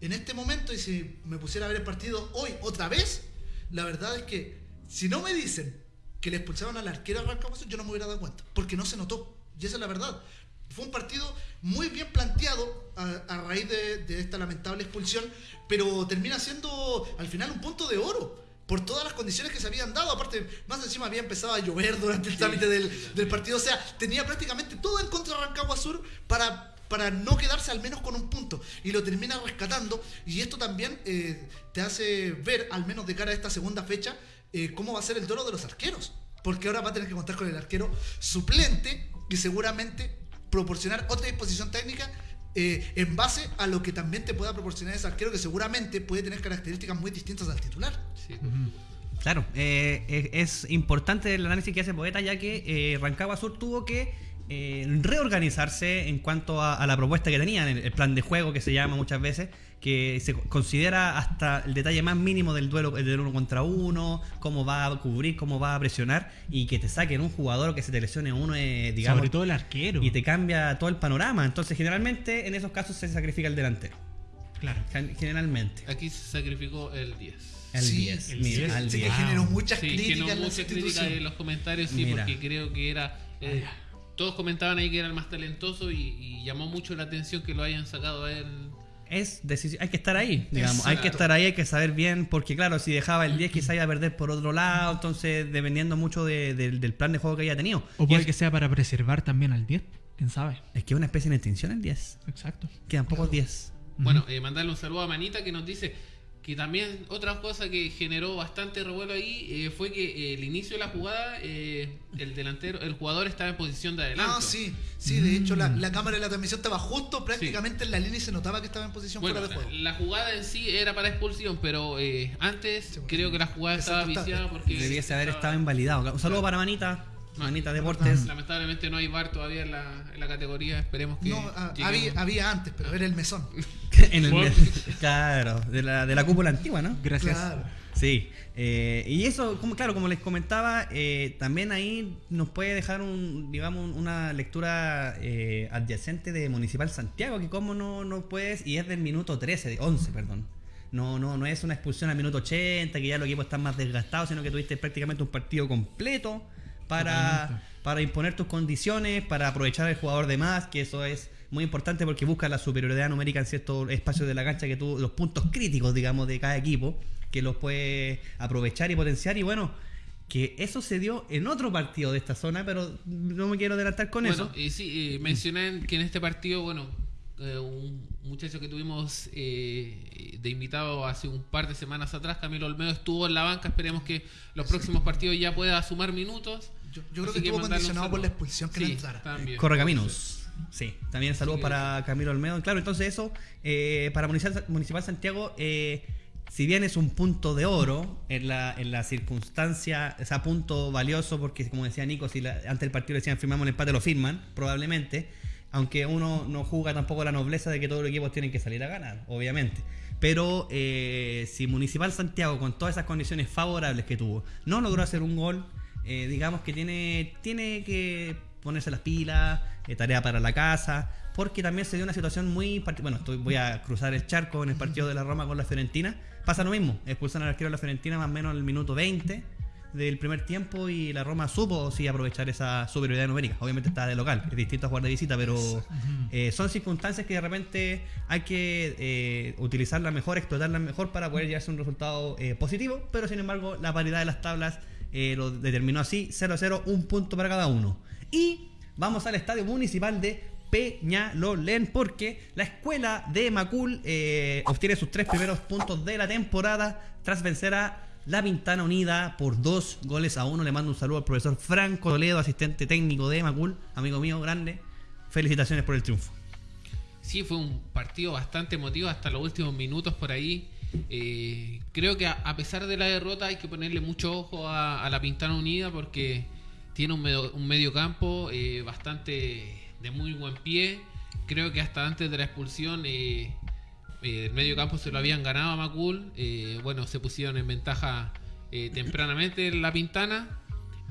en este momento, y si me pusiera a ver el partido hoy otra vez, la verdad es que si no me dicen que le expulsaron al arquero a Rancagua Sur, yo no me hubiera dado cuenta, porque no se notó. Y esa es la verdad. Fue un partido muy bien planteado a, a raíz de, de esta lamentable expulsión, pero termina siendo al final un punto de oro por todas las condiciones que se habían dado. Aparte, más encima había empezado a llover durante el trámite del, del partido. O sea, tenía prácticamente todo en contra de Rancagua Sur para, para no quedarse al menos con un punto. Y lo termina rescatando. Y esto también eh, te hace ver, al menos de cara a esta segunda fecha, eh, cómo va a ser el duelo de los arqueros. Porque ahora va a tener que contar con el arquero suplente y seguramente proporcionar otra disposición técnica eh, en base a lo que también te pueda proporcionar ese arquero que seguramente puede tener características muy distintas al titular. Sí. Claro, eh, es, es importante el análisis que hace Poeta ya que eh, Rancagua Sur tuvo que eh, reorganizarse en cuanto a, a la propuesta que tenían, el, el plan de juego que se llama muchas veces, que se considera hasta el detalle más mínimo del duelo del uno contra uno, cómo va a cubrir, cómo va a presionar y que te saquen un jugador o que se te lesione uno, eh, digamos, Sobre todo el arquero. y te cambia todo el panorama. Entonces generalmente en esos casos se sacrifica el delantero, Claro. Gen- generalmente. Aquí se sacrificó el 10. El Sí, 10, el mira, 10. al Sí, que 10. generó muchas Sí, que críticas en la mucha crítica institución. en los comentarios, sí, Mira. porque creo que era. eh, todos comentaban ahí que era el más talentoso y, y llamó mucho la atención que lo hayan sacado a él. Es decisi- hay que estar ahí, digamos, hay que estar ahí, hay que saber bien, porque claro, si dejaba el 10 quizá iba a perder por otro lado, entonces dependiendo mucho de- de- del plan de juego que haya tenido. O puede es, que sea para preservar también al 10. ¿Quién sabe? es que es una especie de extinción el 10. Exacto. Quedan pocos 10. Bueno, eh, mandarle un saludo a Manita que nos dice: que también otra cosa que generó bastante revuelo ahí eh, fue que eh, el inicio de la jugada, eh, el delantero, el jugador estaba en posición de adelanto. Ah, sí, sí, de hecho la, la cámara de la transmisión estaba justo prácticamente en la línea y se notaba que estaba en posición Bueno, fuera de la, juego. la jugada en sí era para expulsión, pero eh, antes Sí, creo que la jugada es estaba viciada porque Debiese haber estaba- estado invalidado. Un saludo para Manita, Manita Deportes. Lamentablemente no hay VAR todavía en la, en la categoría, esperemos que No, ah, había, había antes, pero era el mesón. En el- Bueno. claro, de la, de la cúpula antigua, ¿no? Gracias. Claro. Sí, eh, y eso, como claro, como les comentaba, eh, también ahí nos puede dejar un, digamos, un- una lectura eh, adyacente de Municipal Santiago, que como no, no puedes, y es del minuto 13, de 11, perdón. No, no, no es una expulsión al minuto 80, que ya los equipos están más desgastados, sino que tuviste prácticamente un partido completo para, para imponer tus condiciones, para aprovechar al jugador de más, que eso es muy importante porque busca la superioridad numérica en ciertos espacios de la cancha, que tú, los puntos críticos, digamos, de cada equipo, que los puede aprovechar y potenciar. Y bueno, que eso se dio en otro partido de esta zona, pero no me quiero adelantar con bueno, eso. y sí, eh, mencioné que en este partido, bueno, eh, un muchacho que tuvimos eh, de invitado hace un par de semanas atrás, Camilo Olmedo, estuvo en la banca. Esperemos que los próximos partidos ya pueda sumar minutos. Yo, yo creo que estuvo condicionado por la expulsión que Sí, no entrara. también. Correcaminos. Sí, también saludos para Camilo Olmedo. Claro, entonces eso, eh, para Municipal, Municipal Santiago, eh, si bien es un punto de oro en la, en la circunstancia, o sea, punto valioso, porque como decía Nico, si la- antes del partido le decían firmamos el empate, lo firman, probablemente. Aunque uno no juega tampoco la nobleza de que todos los equipos tienen que salir a ganar, obviamente. Pero eh, si Municipal Santiago, con todas esas condiciones favorables que tuvo, no logró hacer un gol, eh, digamos que tiene, tiene que ponerse las pilas, eh, tarea para la casa, porque también se dio una situación muy... Bueno, estoy, voy a cruzar el charco en el partido de la Roma con la Fiorentina. Pasa lo mismo, expulsan al arquero de la Fiorentina más o menos en el minuto 20 del primer tiempo y la Roma supo sí aprovechar esa superioridad numérica. Obviamente está de local, es distinto a jugar de visita, pero eh, son circunstancias que de repente hay que eh, utilizarlas mejor, explotarlas mejor para poder llevarse a un resultado eh, positivo, pero sin embargo la paridad de las tablas eh, lo determinó así, 0 a 0, un punto para cada uno. Y vamos al estadio municipal de Peñalolén porque la escuela de Macul eh, obtiene sus tres primeros puntos de la temporada tras vencer a la Pintana Unida por dos goles a uno. Le mando un saludo al profesor Franco Toledo, asistente técnico de Macul, amigo mío grande. Felicitaciones por el triunfo. Sí, fue un partido bastante emotivo hasta los últimos minutos por ahí. Eh, creo que a, a pesar de la derrota hay que ponerle mucho ojo a, a la Pintana Unida porque tiene un medio, un medio campo eh, bastante de muy buen pie. Creo que hasta antes de la expulsión eh, el medio campo se lo habían ganado a Macul. Bueno, se pusieron en ventaja tempranamente en la Pintana.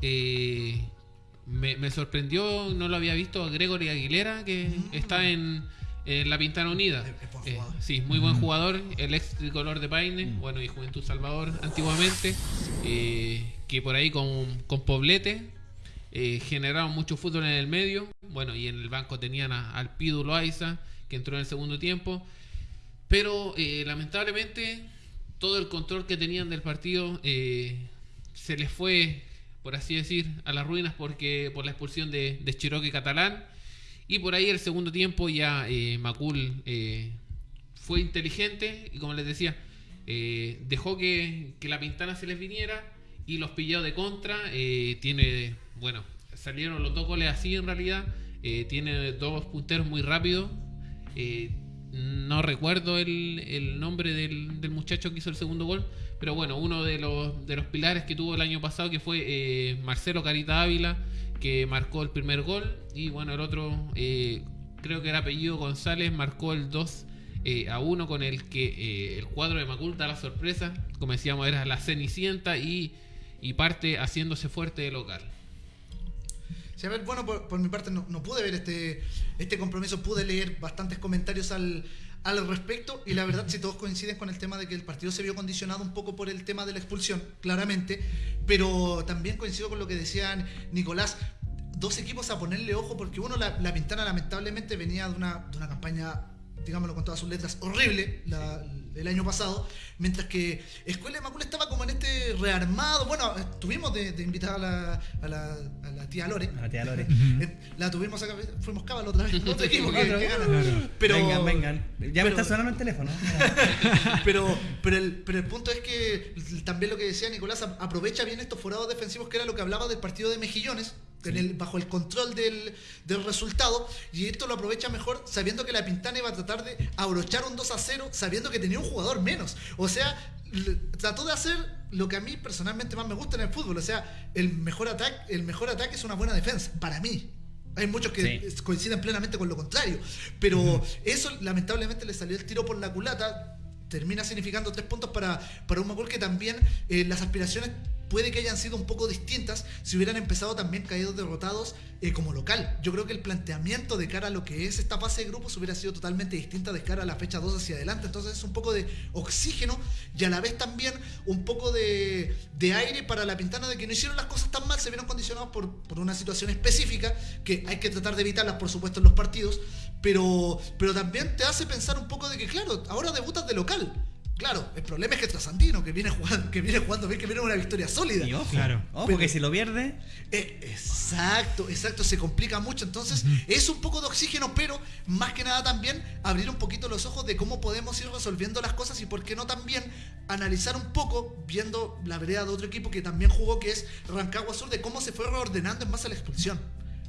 Me, me sorprendió, no lo había visto, a Gregory Aguilera, que está en, en la Pintana Unida. Es- es buen Eh, sí, muy buen jugador, el ex tricolor de Paine, bueno, y Juventud Salvador antiguamente, eh, que por ahí con, con Poblete eh, generaron mucho fútbol en el medio. Bueno, y en el banco tenían a- al Pidu Loaiza, que entró en el segundo tiempo. Pero eh, lamentablemente todo el control que tenían del partido eh, se les fue, por así decir, a las ruinas porque por la expulsión de, de Chiroque Catalán. Y por ahí el segundo tiempo ya eh, Macul eh, fue inteligente y como les decía, eh, dejó que, que la pintana se les viniera y los pilló de contra. eh, tiene, bueno, salieron los dos goles así en realidad. tiene dos punteros muy rápidos. no recuerdo el, el nombre del, del muchacho que hizo el segundo gol, pero bueno, uno de los, de los pilares que tuvo el año pasado que fue Marcelo Carita Ávila, que marcó el primer gol, y bueno, el otro, eh, creo que era apellido González, marcó el 2 eh, a 1 con el que eh, el cuadro de Macul da la sorpresa, como decíamos, era la Cenicienta y, y parte haciéndose fuerte de local. Sí, a ver, bueno, por, por mi parte no, no pude ver este, este compromiso, pude leer bastantes comentarios al, al respecto y la verdad si todos coinciden con el tema de que el partido se vio condicionado un poco por el tema de la expulsión, claramente, pero también coincido con lo que decían Nicolás, dos equipos a ponerle ojo porque uno, la, la Pintana lamentablemente venía de una, de una campaña, digámoslo con todas sus letras, horrible, la, el año pasado, mientras que Escuela de Macul estaba como en este rearmado. Bueno, tuvimos de, de invitada a la, a, la, a la tía Lore. A la tía Lore. Eh, La tuvimos acá, fuimos cábalo otra vez, otro equipo que, Otro. que gana. Claro. Pero, vengan, vengan. Ya me está sonando el teléfono. pero, pero, el, pero el punto es que también lo que decía Nicolás, aprovecha bien estos forados defensivos, que era lo que hablaba del partido de Mejillones, en el- bajo el control del, del resultado, y esto lo aprovecha mejor sabiendo que la Pintana iba a tratar de abrochar un 2 a 0, sabiendo que tenía un jugador menos. O sea, trató de hacer lo que a mí personalmente más me gusta en el fútbol. O sea, el mejor ataque, el mejor ataque es una buena defensa, para mí. Hay muchos que Sí. coinciden plenamente con lo contrario. Pero eso lamentablemente le salió el tiro por la culata. Termina significando tres puntos para, para un Macul que también eh, las aspiraciones puede que hayan sido un poco distintas si hubieran empezado también caídos derrotados eh, como local. Yo creo que el planteamiento de cara a lo que es esta fase de grupos hubiera sido totalmente distinta de cara a la fecha 2 hacia adelante. Entonces es un poco de oxígeno y a la vez también un poco de, de aire para la pintana de que no hicieron las cosas tan mal, se vieron condicionados por, por una situación específica que hay que tratar de evitarlas, por supuesto, en los partidos, pero, pero también te hace pensar un poco de que, claro, ahora debutas de local. Claro, el problema es que Trasandino, que viene jugando, que viene jugando bien, que viene una victoria sólida. Y ojo, Claro. ojo Pero- que si lo pierde, Eh, exacto, exacto, se complica mucho. Entonces, es un poco de oxígeno, pero más que nada también abrir un poquito los ojos de cómo podemos ir resolviendo las cosas y por qué no también analizar un poco, viendo la vereda de otro equipo que también jugó, que es Rancagua Sur, de cómo se fue reordenando en base a la expulsión.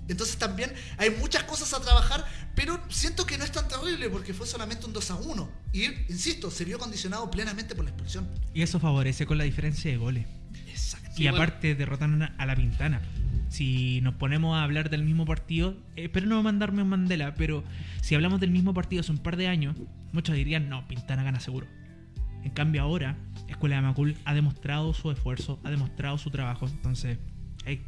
Entonces también hay muchas cosas a trabajar, pero siento que no es tan terrible porque fue solamente un 2 a 1. Y, insisto, se vio condicionado plenamente por la expulsión. Y eso favorece con la diferencia de goles. Exacto. Sí, y bueno. aparte derrotaron a la Pintana. Si nos ponemos a hablar del mismo partido, eh, espero no mandarme un Mandela, pero si hablamos del mismo partido hace un par de años, muchos dirían, no, Pintana gana seguro. En cambio ahora, Escuela de Macul ha demostrado su esfuerzo, ha demostrado su trabajo, entonces hay,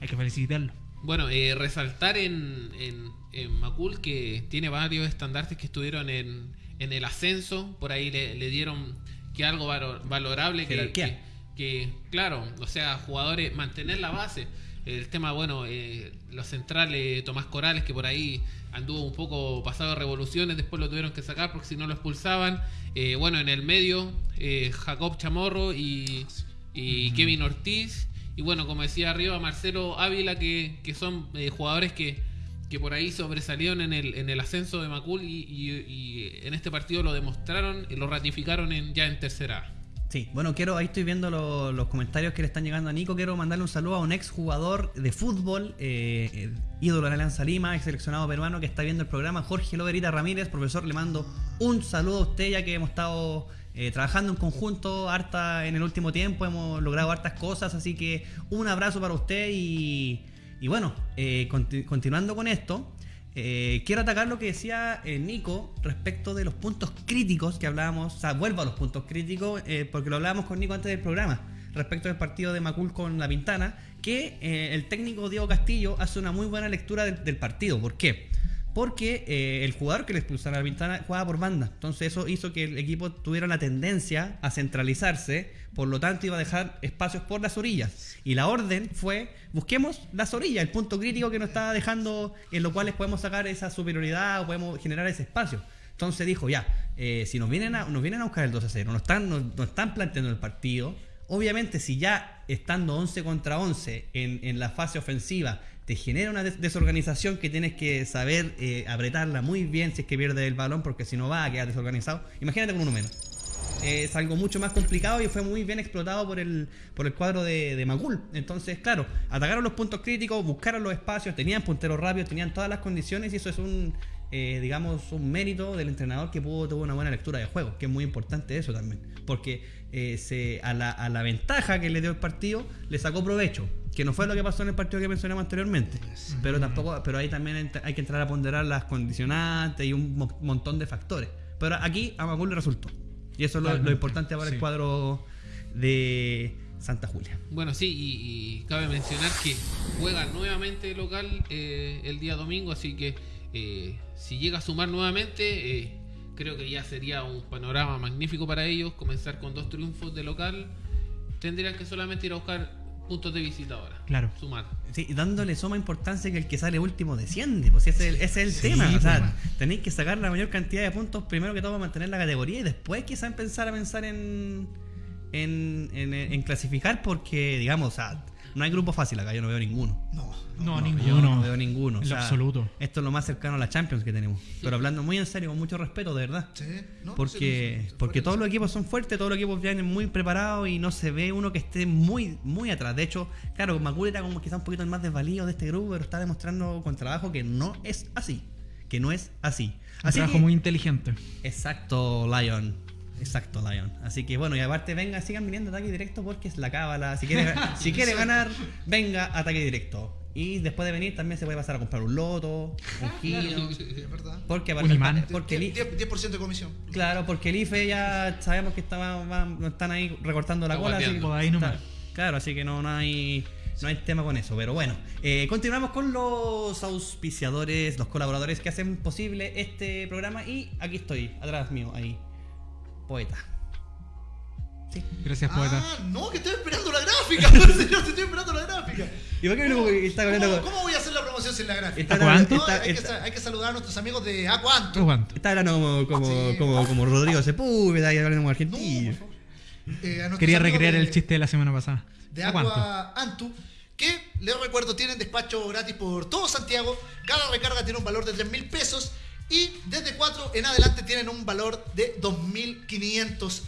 hay que felicitarlo. Bueno, eh, resaltar en, en, en Macul que tiene varios estandartes que estuvieron en, en el ascenso, por ahí le, le dieron que algo valo- valorable, que, que, que, claro, o sea, jugadores, mantener la base. El tema, bueno, eh, los centrales, Tomás Corales, que por ahí anduvo un poco pasado de revoluciones, después lo tuvieron que sacar porque si no lo expulsaban. Eh, bueno, en el medio, eh, Jacob Chamorro y, y Kevin Ortiz. Y bueno, como decía arriba, Marcelo Ávila, que, que son eh, jugadores que, que por ahí sobresalieron en el, en el ascenso de Macul y, en este partido lo demostraron y lo ratificaron en, ya en tercera. Sí, bueno, quiero, ahí estoy viendo lo- los comentarios que le están llegando a Nico. Quiero mandarle un saludo a un ex jugador de fútbol, eh, eh, ídolo de la Alianza Lima, ex seleccionado peruano que está viendo el programa, Jorge Loberita Ramírez. Profesor, le mando un saludo a usted ya que hemos estado eh, trabajando en conjunto harta en el último tiempo, hemos logrado hartas cosas, así que un abrazo para usted y, bueno, eh, conti- continuando con esto. Eh, quiero atacar lo que decía Nico respecto de los puntos críticos que hablábamos, o sea, vuelvo a los puntos críticos, porque lo hablábamos con Nico antes del programa, respecto del partido de Macul con La Pintana, que el técnico Diego Castillo hace una muy buena lectura del, del partido. ¿Por qué? Porque eh, el jugador que le expulsaron a La Pintana jugaba por banda, entonces eso hizo que el equipo tuviera la tendencia a centralizarse, por lo tanto iba a dejar espacios por las orillas. Y la orden fue, busquemos las orillas, el punto crítico que nos estaba dejando, en lo cual podemos sacar esa superioridad o podemos generar ese espacio. Entonces dijo, ya, eh, si nos vienen, a, nos vienen a buscar el 2 a 0, nos están, planteando el partido, obviamente si ya estando 11 contra 11 en, en la fase ofensiva te genera una des- desorganización que tienes que saber eh, apretarla muy bien si es que pierdes el balón porque si no va a quedar desorganizado, imagínate con uno menos es algo mucho más complicado y fue muy bien explotado por el, por el cuadro de, de Macul. Entonces, claro, atacaron los puntos críticos, buscaron los espacios, tenían punteros rápidos, tenían todas las condiciones y eso es un, eh, digamos, un mérito del entrenador que pudo tuvo una buena lectura de juego, que es muy importante eso también, porque eh, se, a, la, a la ventaja que le dio el partido le sacó provecho. Que no fue lo que pasó en el partido que mencionamos anteriormente. Pero tampoco, pero ahí también hay que entrar a ponderar las condicionantes y un mo- montón de factores. Pero aquí a Macul le resultó. Y eso es lo, importante para el cuadro de Santa Julia. Bueno, sí, y, y cabe mencionar que juega nuevamente local eh, el día domingo, así que eh, si llega a sumar nuevamente, eh, creo que ya sería un panorama magnífico para ellos, comenzar con dos triunfos de local. Tendrían que solamente ir a buscar puntos de visita ahora. Claro. Sumar. Sí, dándole suma importancia que el que sale último desciende, pues ese es el, ese es el tema. O sea, tenéis que sacar la mayor cantidad de puntos primero que todo para mantener la categoría y después quizá empezar a pensar en, en, en, en clasificar porque, digamos, o sea, no hay grupo fácil acá, yo no veo ninguno. No. No, Yo ninguno. no veo ninguno. o En sea, absoluto. Esto es lo más cercano a la Champions que tenemos. Pero hablando muy en serio, con mucho respeto, de verdad. Sí, ¿no? Porque, Sí, sí, sí, porque todos los equipos son fuertes, todos los equipos vienen muy preparados y no se ve uno que esté muy, muy atrás. De hecho, claro, Macul era como quizá un poquito el más desvalido de este grupo, pero está demostrando con trabajo que no es así. Que no es así. Un trabajo que- muy inteligente. Exacto, Lion. Exacto, Lion. Así que bueno, y aparte venga, sigan viniendo a ataque directo porque es la cábala. Si quiere, si quiere ganar, venga a ataque directo. Y después de venir también se puede pasar a comprar un loto, un giro. Sí, es verdad. Porque Un aparte, imán. porque el, 10%, 10% de comisión. Claro, porque el IFE ya sabemos que estaba, están ahí recortando la Está cola. Así. Por ahí está- claro, así que no, no hay no hay tema con eso. Pero bueno, eh, continuamos con los auspiciadores, los colaboradores que hacen posible este programa. Y aquí estoy, atrás mío, ahí. Poeta. Sí. Gracias, poeta. Ah, no, que estoy esperando la gráfica. señor, estoy esperando la gráfica. ¿Y por qué no está ¿Cómo, voy a hacer la promoción sin la gráfica? Está. No, hay, que, está- sa- hay que saludar a nuestros amigos de Aguanto. Aguanto. está hablando como, como, Sí. como, como Rodrigo Sepúlveda, ahí hablando como No, argentino. Eh, a Quería recrear de- el chiste de la semana pasada. de. Agua Antu, que les recuerdo tienen despacho gratis por todo Santiago. Cada recarga tiene un valor de 3 mil pesos y desde 4 en adelante tienen un valor de 2.500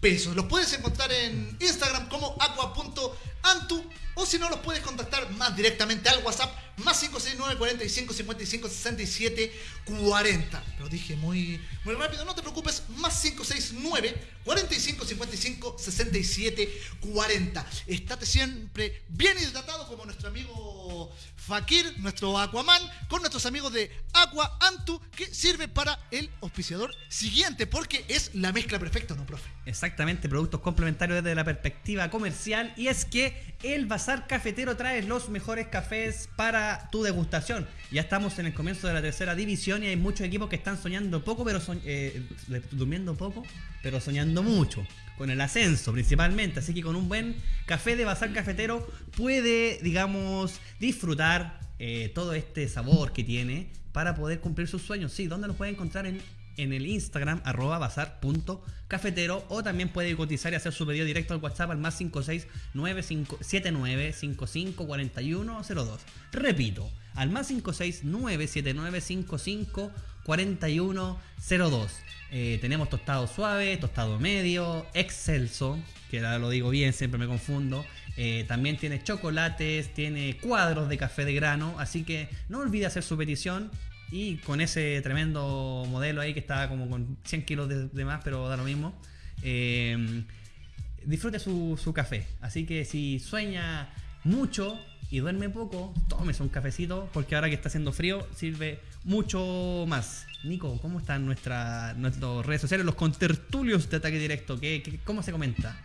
pesos. Los puedes encontrar en Instagram como aqua.antu o si no los puedes contactar más directamente al WhatsApp más 569 45 55 67 40. Lo dije muy, muy rápido, no te preocupes, más 569 45 55 67 40. Estate siempre bien hidratado como nuestro amigo Fakir, nuestro Aquaman, con nuestros amigos de Aqua Antu, que sirve para el auspiciador siguiente, porque es la mezcla perfecta, ¿no, profe? Exactamente, productos complementarios desde la perspectiva comercial. Y es que el Bazar Cafetero trae los mejores cafés para tu degustación. Ya estamos en el comienzo de la tercera división y hay muchos equipos que están soñando poco, pero soñ- eh, durmiendo poco, pero soñando mucho. Con el ascenso principalmente. Así que con un buen café de Bazar Cafetero puede, digamos, disfrutar eh, todo este sabor que tiene para poder cumplir sus sueños. Sí, ¿dónde los puede encontrar? En, en el Instagram, arroba bazar.cafetero o también puede cotizar y hacer su pedido directo al WhatsApp al más 569-55-4102. Repito, al más 569-7955-4102. Eh, tenemos tostado suave, tostado medio, excelso, que ahora lo digo bien, siempre me confundo. Eh, también tiene chocolates, tiene cuadros de café de grano, así que no olvide hacer su petición. Y con ese tremendo modelo ahí que está como con 100 kilos de, más, pero da lo mismo. eh, disfrute su, su café. Así que si sueña mucho y duerme poco, tómese un cafecito, porque ahora que está haciendo frío, sirve mucho más. Nico, ¿cómo están nuestra, nuestras redes sociales, los contertulios de ataque directo? ¿Qué, cómo se comenta?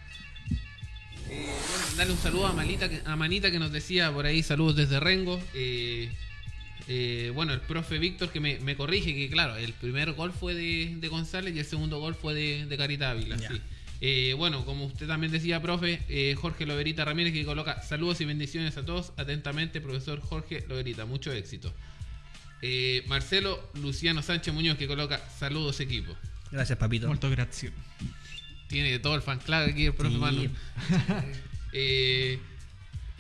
Eh, bueno, darle un saludo a, a Manita que nos decía por ahí, saludos desde Rengo. Eh, eh, bueno, el profe Víctor que me, me corrige que claro, el primer gol fue de, de González y el segundo gol fue de, de Carita Ávila. Ya. sí. Eh, bueno, como usted también decía, profe, eh, Jorge Loberita Ramírez que coloca saludos y bendiciones a todos. Atentamente, profesor Jorge Loberita, mucho éxito. Eh, Marcelo Luciano Sánchez Muñoz que coloca saludos equipo. Gracias, papito. Molto grazie. Tiene todo el fan club aquí el profe Sí. Manu. Eh,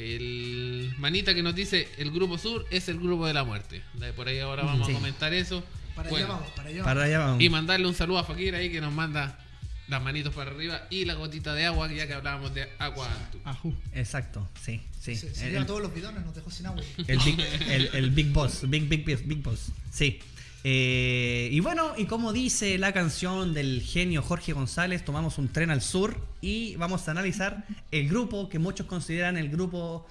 el manita que nos dice el grupo sur es el grupo de la muerte. De Por ahí ahora vamos Sí. a comentar eso. Para Bueno, allá vamos, para allá Para vamos. allá vamos. y mandarle un saludo a Fakir ahí que nos manda las manitos para arriba y la gotita de agua, ya que hablábamos de agua. Ajú. Exacto, sí, sí. Se, se El- todos los bidones, nos dejó sin agua. El big, el, el big boss, big, big, big, big boss. Sí. Eh, y bueno, y como dice la canción del genio Jorge González, tomamos un tren al sur y vamos a analizar el grupo que muchos consideran el grupo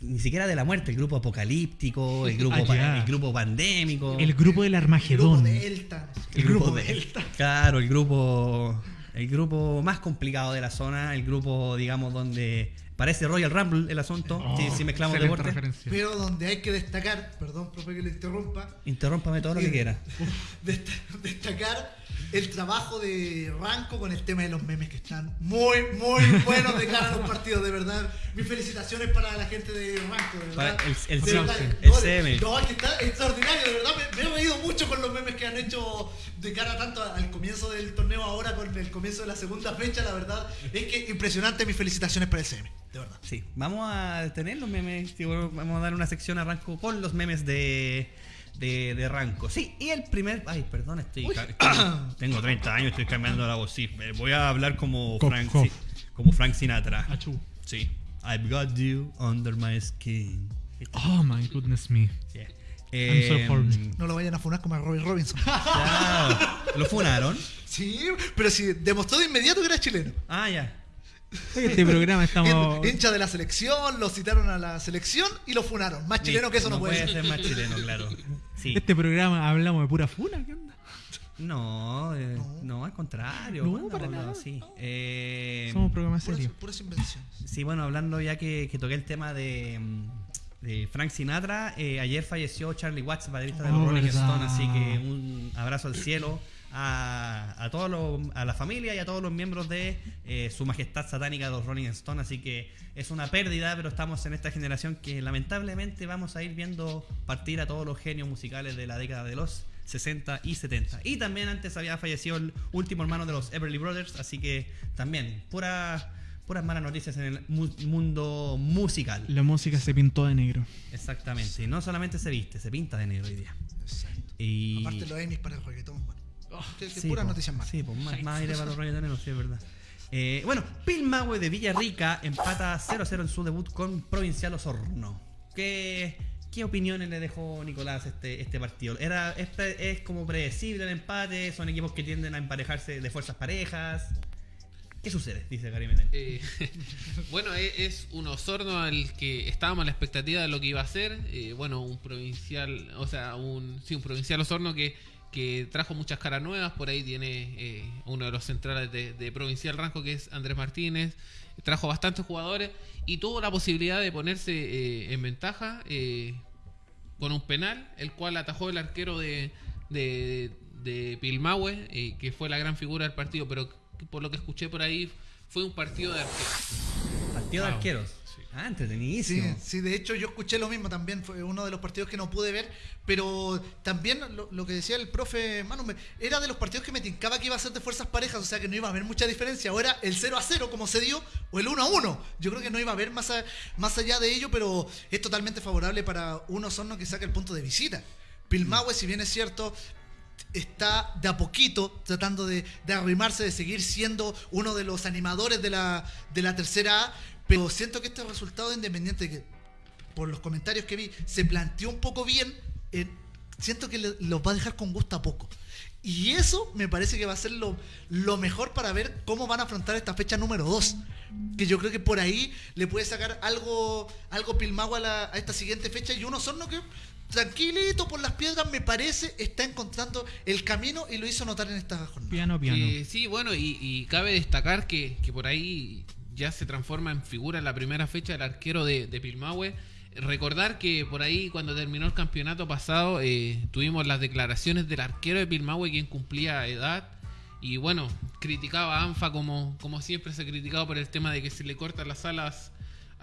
ni siquiera de la muerte, el grupo apocalíptico, el grupo, Ah, el grupo pandémico, El grupo del Grupo Armagedón. Delta. el grupo Delta. Claro, el grupo el grupo más complicado de la zona, el grupo digamos donde Parece Royal Rumble el asunto, Oh, si, si mezclamos referencia. Pero donde hay que destacar, perdón, profe, que le interrumpa, Interrúmpame todo lo que quiera. dest- destacar el trabajo de Ranco con el tema de los memes que están muy, muy buenos de cara a los partidos, de verdad. Mis felicitaciones para la gente de Ranco, de verdad. Para el- el De verdad, el no, CM. No, que está extraordinario, de verdad. Me, me he reído mucho con los memes que han hecho de cara tanto al comienzo del torneo ahora con el comienzo de la segunda fecha, la verdad. Es que impresionante, mis felicitaciones para el CM, de verdad. Sí, vamos a tener los memes. vamos a dar una sección a Ranco con los memes de, de, de Ranco. Sí, y el primer. Ay, perdón, estoy. Tengo 30 años, estoy cambiando la voz. Sí, voy a hablar como Cough, Frank, como Frank Sinatra. Achú. Sí. I've got you under my skin. Oh my goodness me. Sí. I'm so Eh, horny. No lo vayan a funar como a Robbie Robinson. claro. Lo funaron. Sí, pero si demostró de inmediato que era chileno. Ah, ya. Este programa estamos. Hin- Hincha de la selección, lo citaron a la selección y lo funaron. Más chileno que eso no, puede ser. ser más chileno, claro. Sí. Este programa hablamos de pura funa, ¿qué onda? No, eh, no, al contrario. No, ¿cuándo para nada. así? Eh, Somos un programa Puras, serio. puras invenciones. Sí, bueno, hablando ya que, que toqué el tema de, mm, de Frank Sinatra, eh, ayer falleció Charlie Watts, baterista de los Oh, Rolling. Stones, así que un abrazo al cielo a, a todos los- a la familia y a todos los miembros de eh, su majestad satánica de los Rolling Stones, así que es una pérdida, pero estamos en esta generación que lamentablemente vamos a ir viendo partir a todos los genios musicales de la década de los 60 y 70. Y también antes había fallecido el último hermano de los Everly Brothers, así que también pura, puras malas noticias en el mu- mundo musical. La música se pintó de negro. Exactamente. Y no solamente se viste, se pinta de negro hoy día. Exacto. Y... Aparte los Emmys para el reggaetón. Bueno. Que Sí, puras po, noticias malas. Sí, pues más, más aire para los reggaetoneros, sí, es verdad. Eh, bueno, Pilmahue de Villarrica empata 0-0 en su debut con Provincial Osorno. ¿Qué, qué opiniones le dejó Nicolás este, este partido? Era, es, ¿Es como predecible el empate? ¿Son equipos que tienden a emparejarse de fuerzas parejas? ¿Qué sucede? Dice Gary Medel. Eh, bueno, e- es un Osorno al que estábamos a la expectativa de lo que iba a ser. Eh, bueno, un provincial, o sea, un, sí, un provincial Osorno que, que trajo muchas caras nuevas. Por ahí tiene eh, uno de los centrales de, Provincial Ranco, que es Andrés Martínez. Trajo bastantes jugadores y tuvo la posibilidad de ponerse en ventaja con un penal, el cual atajó el arquero de, de, de que fue la gran figura del partido, pero por lo que escuché por ahí fue un partido de arqueros. Partido de arqueros. Sí. Ah, entretenidísimo. sí, de hecho yo escuché lo mismo también, fue uno de los partidos que no pude ver, pero también lo, lo que decía el profe Manu, me- era de los partidos que me tincaba que iba a ser de fuerzas parejas, o sea que no iba a haber mucha diferencia, o era el 0 a 0 como se dio, o el 1 a 1, yo creo que no iba a haber más, a- más allá de ello, pero es totalmente favorable para un Osorno que saca el punto de visita. Pilmahue, si bien es cierto, está de a poquito tratando de, de arrimarse, de seguir siendo uno de los animadores de la, de la tercera A, pero siento que este resultado de Independiente, que por los comentarios que vi, se planteó un poco bien, eh, siento que le- los va a dejar con gusto a poco. Y eso me parece que va a ser lo, lo mejor para ver cómo van a afrontar esta fecha número 2. Que yo creo que por ahí le puede sacar algo, algo Pilmagua a, a esta siguiente fecha. Y un Osorno que, tranquilito por las piedras, me parece, está encontrando el camino y lo hizo notar en esta jornada. Piano, piano. Eh, sí, bueno, y, y cabe destacar que, que por ahí ya se transforma en figura en la primera fecha el arquero de, de Pilmahue. Recordar que por ahí cuando terminó el campeonato pasado eh, tuvimos las declaraciones del arquero de Pilmahue quien cumplía edad y bueno, criticaba a ANFA como, como siempre se ha criticado por el tema de que se le cortan las alas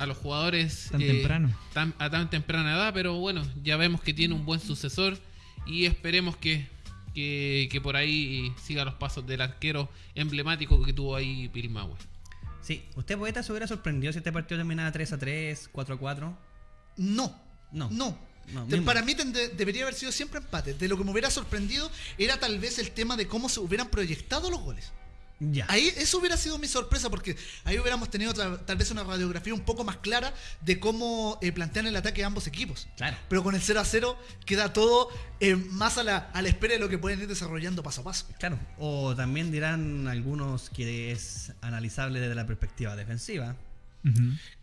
a los jugadores Tan temprano. tan- a tan temprana edad, pero bueno, ya vemos que tiene un buen sucesor y esperemos que, que, que por ahí siga los pasos del arquero emblemático que tuvo ahí Pilmahue. Sí, ¿usted, poeta, se hubiera sorprendido si este partido terminaba 3 a 3, 4 a 4? No. No. No. Para mí tende- debería haber sido siempre empate. De lo que me hubiera sorprendido era tal vez el tema de cómo se hubieran proyectado los goles. Ya. Ahí eso hubiera sido mi sorpresa porque ahí hubiéramos tenido tal vez una radiografía un poco más clara de cómo eh, plantean el ataque a ambos equipos. Claro. Pero con el 0 a 0 queda todo eh, más a la, a la espera de lo que pueden ir desarrollando paso a paso. Claro, o también dirán algunos que es analizable desde la perspectiva defensiva.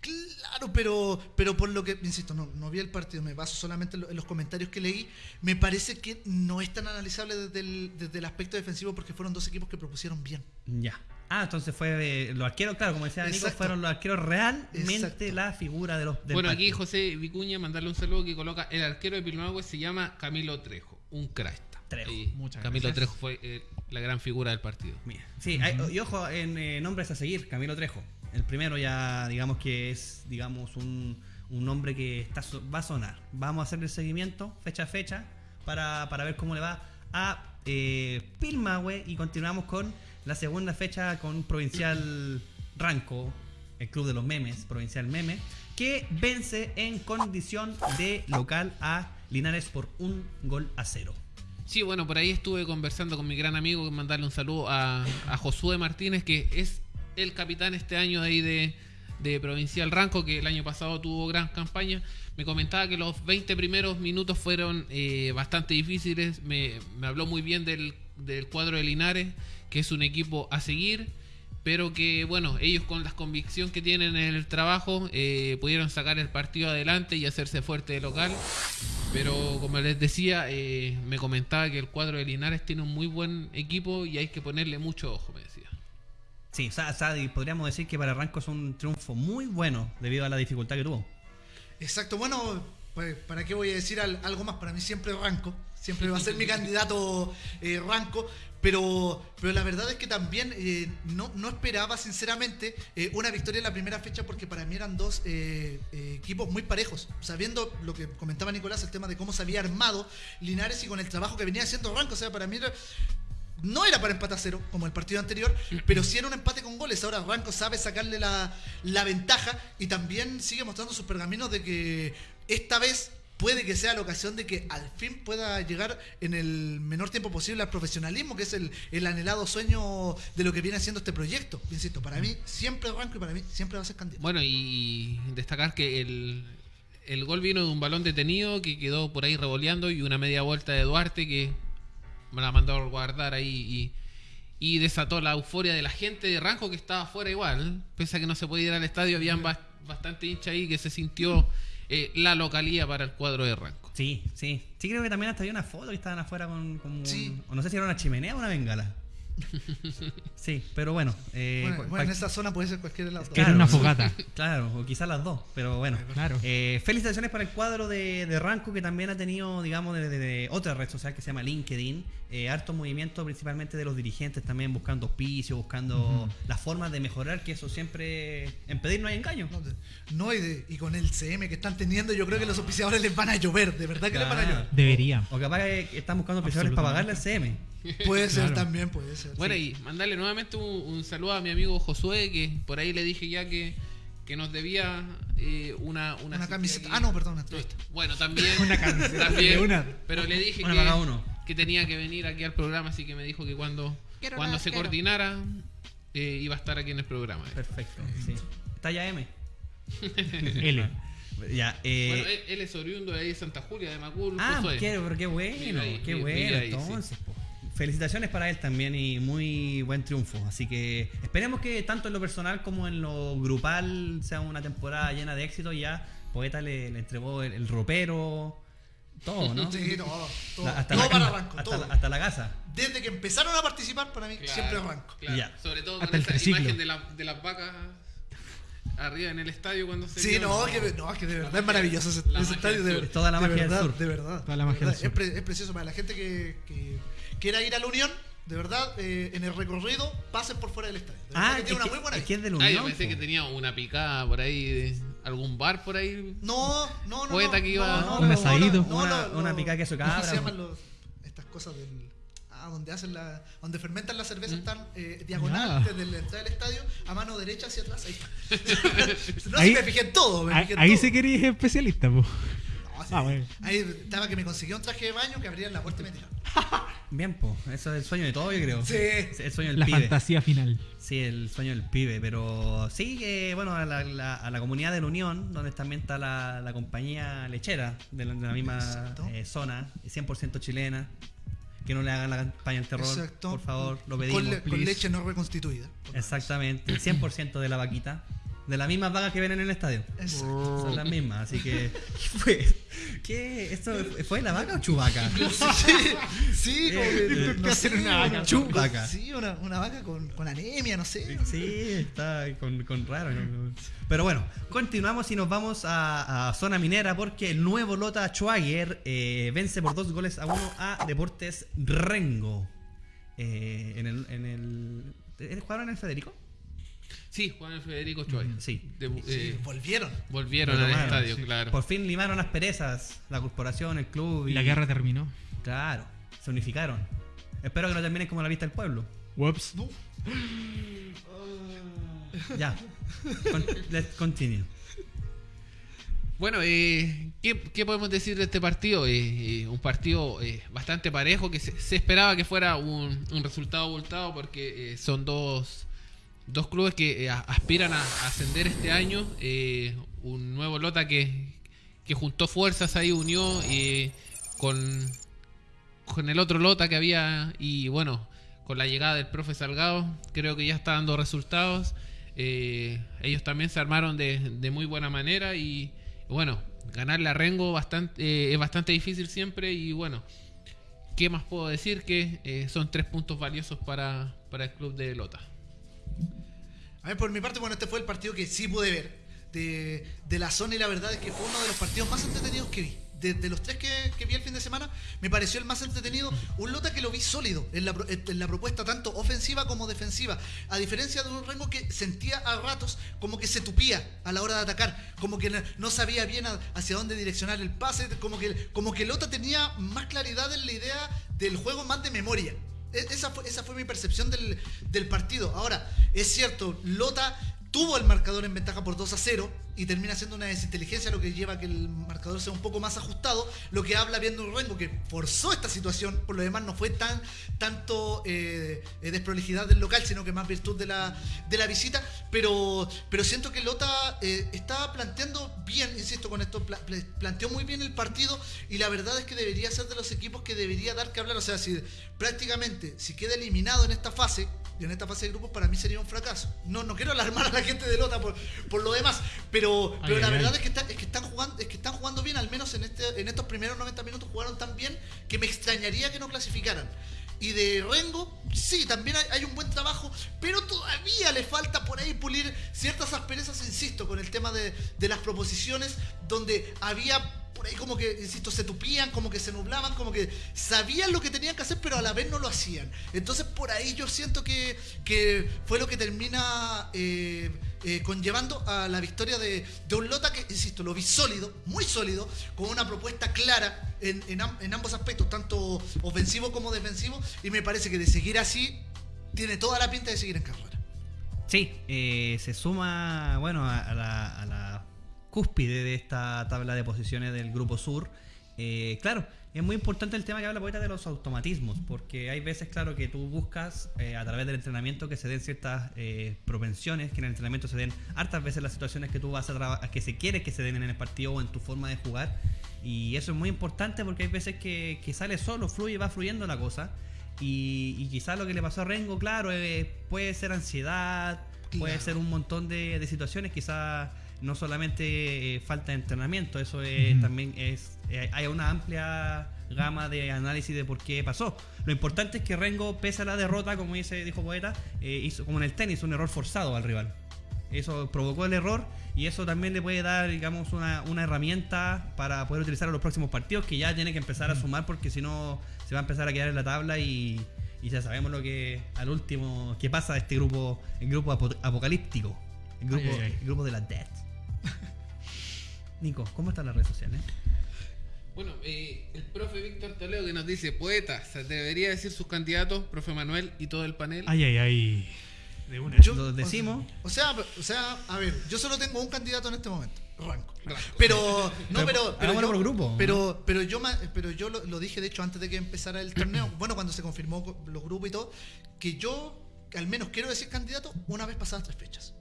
Claro, pero, pero por lo que, insisto, no, no vi el partido, me baso solamente en lo- en los comentarios que leí. Me parece que no es tan analizable desde el, desde el aspecto defensivo porque fueron dos equipos que propusieron bien. Ya. Ah, entonces fue eh, los arqueros, claro, como decía Nico, fueron los arqueros realmente Exacto. la figura de los del Bueno, aquí partido. José Vicuña, mandarle un saludo que coloca el arquero de Pilmahue se llama Camilo Trejo, un crack. Trejo, Ahí, muchas Camilo gracias. Trejo fue eh, la gran figura del partido. Mira, Sí, hay- y ojo, en eh, nombres a seguir, Camilo Trejo. El primero ya, digamos que es, digamos, un, un nombre que está, va a sonar. Vamos a hacer el seguimiento, fecha a fecha, para, para ver cómo le va a eh, Pilmahue y continuamos con la segunda fecha con Provincial Ranco, el club de los memes, Provincial Meme, que vence en condición de local a Linares por un gol a cero. Sí, bueno, por ahí estuve conversando con mi gran amigo, mandarle un saludo a, a Josué Martínez, que es el capitán este año de ahí de, de Provincial Ranco, que el año pasado tuvo gran campaña. Me comentaba que los 20 primeros minutos fueron eh, bastante difíciles. Me, habló muy bien del, del cuadro de Linares, que es un equipo a seguir, pero que, bueno, ellos con la convicción que tienen en el trabajo eh, pudieron sacar el partido adelante y hacerse fuerte de local. Pero como les decía, eh, me comentaba que el cuadro de Linares tiene un muy buen equipo y hay que ponerle mucho ojo. Sí, y podríamos decir que para Ranco es un triunfo muy bueno debido a la dificultad que tuvo. Exacto, bueno, pues, ¿para qué voy a decir al- algo más? Para mí siempre Ranco, siempre va a ser mi candidato eh, Ranco, pero, pero la verdad es que también eh, no, no esperaba sinceramente eh, una victoria en la primera fecha porque para mí eran dos eh, equipos muy parejos, sabiendo lo que comentaba Nicolás, el tema de cómo se había armado Linares y con el trabajo que venía haciendo Ranco, o sea, para mí era- no era para empate a cero, como el partido anterior, pero sí era un empate con goles. Ahora Ranco sabe sacarle la, ventaja y también sigue mostrando sus pergaminos de que esta vez puede que sea la ocasión de que al fin pueda llegar en el menor tiempo posible al profesionalismo, que es el, el anhelado sueño de lo que viene haciendo este proyecto. Insisto, para mí siempre Ranco y para mí siempre va a ser candidato. Bueno, y destacar que el, el gol vino de un balón detenido que quedó por ahí revoleando y una media vuelta de Duarte que la mandó a guardar ahí y, y desató la euforia de la gente de Ranco que estaba afuera igual. Pese a que no se podía ir al estadio, habían bas- bastante hincha ahí que se sintió eh, la localía para el cuadro de Ranco. Sí, sí. Sí, creo que también hasta había una foto que estaban afuera con, con un- Sí. o no sé si era una chimenea o una bengala. Sí, pero bueno. eh, bueno, en esa zona puede ser cualquiera de las dos. Era una fogata. Claro, o quizás las dos, pero bueno. Claro. Eh, felicitaciones para el cuadro de, de Ranco que también ha tenido, digamos, de, de- de otra red social que se llama LinkedIn. Eh, harto movimiento principalmente de los dirigentes también buscando auspicio, buscando las formas de mejorar, que eso siempre en pedir no hay engaño. No, No, y, de- y con el CM que están teniendo, yo creo que los auspiciadores les van a llover, de verdad que les van a Claro. llover. Debería. O capaz que están buscando auspiciadores para pagarle al CM. Puede ser Claro. también, puede ser. Bueno, sí. y mandarle nuevamente un, un saludo a mi amigo Josué, que por ahí le dije ya que, que nos debía eh, una, una, camiseta. aquí. Ah, no, perdón, una entrevista. Bueno, también. Una camiseta. también, una. Pero le dije Una que, para cada uno. que tenía que venir aquí al programa, así que me dijo que cuando, Quiero cuando nada, se quiero. coordinara eh, iba a estar aquí en el programa. Perfecto, sí. Talla M. L. Ya, eh, Bueno, él, él es oriundo de ahí de Santa Julia, de Macul. Ah, qué, pero qué bueno, qué bueno. ahí, entonces, po. Felicitaciones para él también y muy buen triunfo. Así que esperemos que tanto en lo personal como en lo grupal sea una temporada llena de éxito. Y ya Poeta le, le entregó el, el ropero, todo, ¿no? Sí, todo. todo. La- hasta, Todo la, para arranco, hasta, todo. la, hasta la casa. Desde que empezaron a participar, para mí Claro, siempre arranco. claro. Ya. Sobre todo Hasta con el esa triciclo. imagen de, la- de las vacas arriba en el estadio cuando se Sí, no, que, no, que de verdad magia- es maravilloso ese, estadio. De, Toda la de magia del sur. De verdad. Toda la de magia del sur. Es, pre- es precioso para la gente que, que quiera ir a la Unión. De verdad, eh, en el recorrido, pasen por fuera del estadio. De Ah, que tiene una que, muy buena es que es de la Ah, Unión. yo pensé po. que tenía una picada por ahí, de algún bar por ahí. No, no, no. Poeta no, que iba- no, no, Un no, asadito. no, no, Una- picada queso ¿cómo cabra. se llaman los, estas cosas del. Ah, donde hacen la. Donde fermentan la cerveza Mm. están eh, diagonal desde la entrada del estadio a mano derecha hacia atrás. Ahí está. no, Ahí- sí, me fijé en todo. Me Ahí, fijé en ahí todo. sí querías especialista, po. Sí. Ah, bueno. Ahí estaba que me conseguía un traje de baño que abrían la puerta y me tiraban. Bien, po. Eso es el sueño de todo, yo creo. Sí. Es el sueño del La pibe. fantasía final. Sí, el sueño del pibe, pero sí que, bueno, a la, la- a la comunidad de la Unión, donde también está la, la compañía lechera de la, de la misma eh, zona, 100% chilena, que no le hagan la campaña del terror, Exacto. por favor, lo pedimos. Con, le- con leche no reconstituida. Exactamente, 100% de la vaquita. De las mismas vagas que vienen en el estadio. Exacto. Son las mismas, así que. ¿Qué fue? ¿Qué? ¿Esto fue la vaca o chubaca? Sí, sí, como que, Eh, no ¿qué sé, hacer una vaca? Chubaca. Sí, una, una vaca con, con anemia, no sé. Sí, está con, con raro. ¿no? Pero bueno, continuamos y nos vamos a, a zona minera porque el nuevo Lota Schwager eh, vence por dos goles a uno a Deportes Rengo. Eh, en el, en el, ¿eh, ¿Jugaron en el Federico? Sí, Juan el Federico Choy. Sí. Eh, volvieron. volvieron al estadio, sí. claro. Por fin limaron las perezas, la corporación, el club. Y la guerra terminó. Claro, se unificaron. Espero que no terminen como la vista del pueblo. Whoops. No. Ya. Con- let's continue. Bueno, eh, ¿qué, qué podemos decir de este partido? Eh, eh, un partido eh, bastante parejo que se, se esperaba que fuera un, un resultado abultado porque eh, son dos, dos clubes que eh, aspiran a, ascender este año. eh, un nuevo Lota que, que juntó fuerzas ahí, unió eh, con, con el otro Lota que había y bueno, con la llegada del profe Salgado creo que ya está dando resultados. Eh, ellos también se armaron de, de muy buena manera y bueno, ganarle a Rengo bastante, es bastante difícil siempre y bueno, ¿qué más puedo decir? Que son tres puntos valiosos para, para el club de Lota. A ver, por mi parte, bueno, este fue el partido que sí pude ver de, de la zona y la verdad es que fue uno de los partidos más entretenidos que vi. De, de los tres que, que vi el fin de semana, me pareció el más entretenido. Un Lota que lo vi sólido en la, en la propuesta tanto ofensiva como defensiva. A diferencia de un Rengo que sentía a ratos como que se tupía a la hora de atacar, como que no sabía bien a- hacia dónde direccionar el pase, como que, como que Lota tenía más claridad en la idea del juego, más de memoria. E- Esa fue, esa fue mi percepción del, del partido. Ahora, es cierto, Lota tuvo el marcador en ventaja por 2 a 0 y termina siendo una desinteligencia lo que lleva a que el marcador sea un poco más ajustado, lo que habla viendo un Rengo que forzó esta situación, por lo demás no fue tan tanto eh, eh, desprolijidad del local, sino que más virtud de la, de la visita, pero, pero siento que Lota eh, está planteando bien, insisto con esto, pla- pla- planteó muy bien el partido y la verdad es que debería ser de los equipos que debería dar que hablar, o sea, si prácticamente si queda eliminado en esta fase, y en esta fase de grupos para mí sería un fracaso. No, no quiero alarmar a la gente de Lota por, por lo demás, pero, pero Ay, la verdad ay. es que, está- es que están jugando, es que están jugando bien, al menos en este, en estos primeros 90 minutos jugaron tan bien que me extrañaría que no clasificaran. Y de Rengo, sí, también hay, hay un buen trabajo, pero todavía le falta por ahí pulir ciertas asperezas, insisto, con el tema de, de las proposiciones, donde había por ahí como que, insisto, se tupían, como que se nublaban, como que sabían lo que tenían que hacer, pero a la vez no lo hacían. Entonces por ahí yo siento que, que fue lo que termina eh, eh, conllevando a la victoria de, de un Lota que, insisto, lo vi sólido, muy sólido, con una propuesta clara en, en am- en ambos aspectos, tanto ofensivo como defensivo, y me parece que de seguir así, tiene toda la pinta de seguir en carrera. Sí, eh, se suma, bueno, a la, a la cúspide de esta tabla de posiciones del Grupo Sur. Eh, claro, es muy importante el tema que habla Poeta de los automatismos, porque hay veces, claro, que tú buscas eh, a través del entrenamiento que se den ciertas eh, propensiones, que en el entrenamiento se den hartas veces las situaciones que tú vas a trabajar, que se quiere que se den en el partido o en tu forma de jugar. Y eso es muy importante porque hay veces que, que sale solo, fluye, va fluyendo la cosa. Y, y quizás lo que le pasó a Rengo, claro, eh, puede ser ansiedad, puede ser un montón de, de situaciones, quizás no solamente eh, falta de entrenamiento, eso es, también es, eh, hay una amplia gama de análisis de por qué pasó. Lo importante es que Rengo, pese a la derrota, como dice, dijo Poeta, eh, hizo, como en el tenis, un error forzado al rival. Eso provocó el error y eso también le puede dar, digamos, una, una herramienta para poder utilizar en los próximos partidos que ya tiene que empezar a sumar porque si no se va a empezar a quedar en la tabla y, y ya sabemos lo que al último que pasa de este grupo, el grupo apo- apocalíptico, el grupo, Ay, ay, ay. el grupo de la Death. Nico, ¿cómo están las redes sociales? Bueno, eh, el profe Víctor Toledo que nos dice, poeta, se debería decir sus candidatos, profe Manuel y todo el panel. Ay, ay, ay. De una. Yo- Lo decimos. O sea, o sea, a ver, yo solo tengo un candidato en este momento, Ranco. Ranco. Pero, no, Pero, pero, pero, hagámoslo yo, por grupo, pero, pero yo, pero yo lo, lo dije, de hecho, antes de que empezara el torneo, bueno, cuando se confirmó co- los grupos y todo, que yo, al menos quiero decir candidato una vez pasadas tres fechas.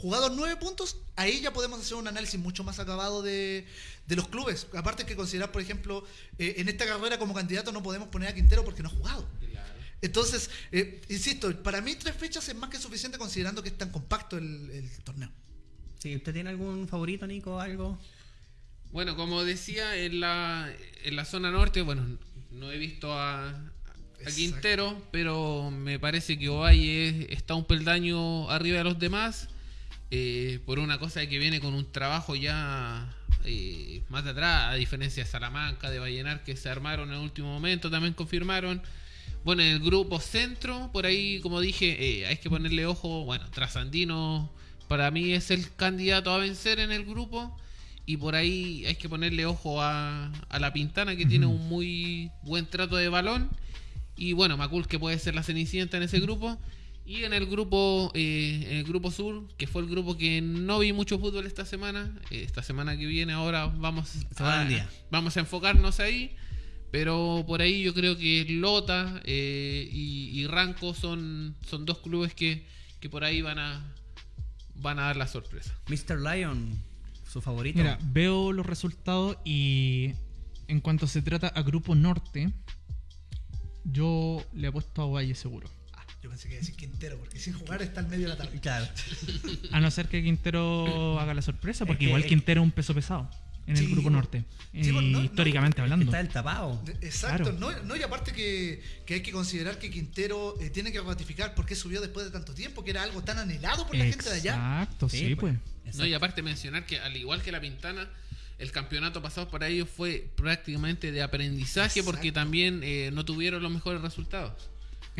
Jugados nueve puntos, ahí ya podemos hacer un análisis mucho más acabado de, de los clubes. Aparte hay que considerar, por ejemplo, eh, en esta carrera como candidato no podemos poner a Quintero porque no ha jugado. Entonces, eh, insisto, para mí tres fechas es más que suficiente considerando que es tan compacto el, el torneo. Sí, ¿Usted tiene algún favorito, Nico? ¿Algo? Bueno, como decía, en la, en la zona norte, bueno, no he visto a, a. Quintero, pero me parece que Ovalle está un peldaño arriba de los demás, eh, por una cosa que viene con un trabajo ya eh, más de atrás, a diferencia de Salamanca, de Vallenar, que se armaron en el último momento, también confirmaron. Bueno, en el grupo centro, por ahí, como dije, eh, hay que ponerle ojo. Bueno, Trasandino para mí es el candidato a vencer en el grupo. Y por ahí hay que ponerle ojo a, a la Pintana, que tiene un muy buen trato de balón. Y bueno, Macul, que puede ser la cenicienta en ese grupo. Y en el grupo eh, en el grupo sur, que fue el grupo que no vi mucho fútbol esta semana. eh, esta semana que viene ahora vamos a, día. vamos a enfocarnos ahí. Pero por ahí yo creo que Lota eh, y, y Ranco son, son dos clubes que, que por ahí van a, van a dar la sorpresa. Mr. Lion, su favorito. Mira, veo los resultados y en cuanto se trata a Grupo Norte, yo le apuesto a Valle seguro. Yo pensé que iba a decir Quintero, porque sin jugar está al medio de la tarde. Claro. A no ser que Quintero haga la sorpresa, porque Es que- igual Quintero es un peso pesado en el Grupo. Norte. Sí, eh, bueno, no, no. históricamente hablando. Está el tapado. Exacto, Claro. no, no, y aparte que, que hay que considerar que Quintero eh, tiene que ratificar por qué subió después de tanto tiempo, que era algo tan anhelado por la gente de allá. Exacto, sí, Sí, pues. pues. No, y aparte mencionar que al igual que la Pintana, el campeonato pasado para ellos fue prácticamente de aprendizaje porque también eh, no tuvieron los mejores resultados.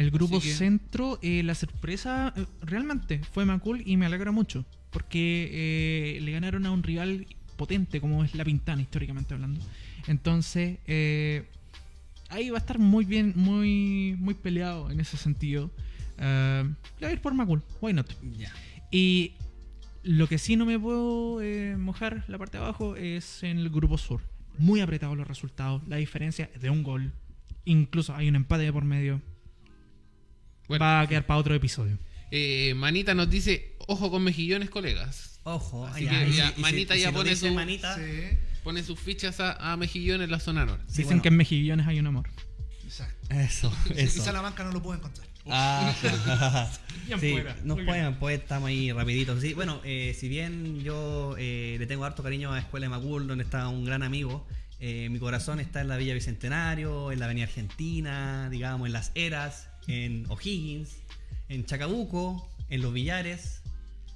El grupo que- centro, eh, la sorpresa eh, realmente fue Macul y me alegra mucho. Porque eh, le ganaron a un rival potente como es la Pintana, históricamente hablando. Entonces, eh, ahí va a estar muy bien, muy, muy peleado en ese sentido. Le voy a ir por Macul, why not? Y lo que sí no me puedo eh, mojar la parte de abajo es en el grupo sur. Muy apretados los resultados. La diferencia es de un gol. Incluso hay un empate por medio. Bueno, Va a quedar para otro episodio. eh, Manita nos dice, ojo con mejillones, colegas. Ojo, Así ya, que y si- ya, y si- Manita y si ya lo pone su- Manita. Sí, Pone sus fichas a, a Mejillones en la zona norte. Sí, Dicen bueno. que en Mejillones hay un amor. exacto. Eso, Y eso. Salamanca no lo puedo encontrar. Ah, Bien sí, fuera, nos muy pueden, pues estamos ahí rapidito. Sí, bueno, eh, si bien yo eh, le tengo harto cariño a Escuela de Macul, donde está un gran amigo, eh, mi corazón está en la Villa Bicentenario, en la Avenida Argentina, digamos, en Las Heras, en O'Higgins, en Chacabuco, en Los Villares,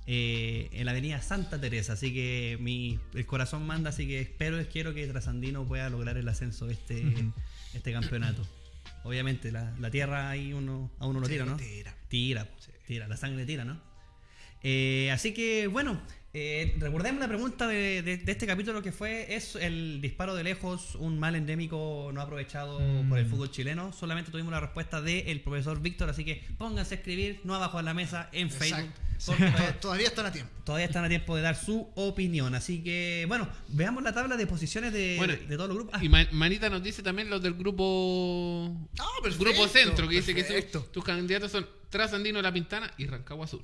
eh, en la Avenida Santa Teresa. Así que mi, el corazón manda, así que espero, quiero que Trasandino pueda lograr el ascenso de este, este campeonato. Obviamente, la, la tierra ahí uno, a uno lo tira, ¿no? tira. Tira, tira, la sangre tira, ¿no? Eh, así que, bueno, eh, recordemos la pregunta de, de- de este capítulo que fue, ¿es el disparo de lejos un mal endémico no aprovechado Mm. por el fútbol chileno? Solamente tuvimos la respuesta del profesor Víctor, así que pónganse a escribir, no abajo de la mesa, en Facebook, Exacto. Todavía, todavía, todavía están a tiempo. todavía están a tiempo de dar su opinión. Así que, bueno, veamos la tabla de posiciones de, Bueno, de todos los grupos. Ah, Y Ma- Manita nos dice también los del grupo Ah, perfecto, grupo centro, que dice que perfecto. su- tus candidatos son Trasandino, La Pintana y Rancagua Sur.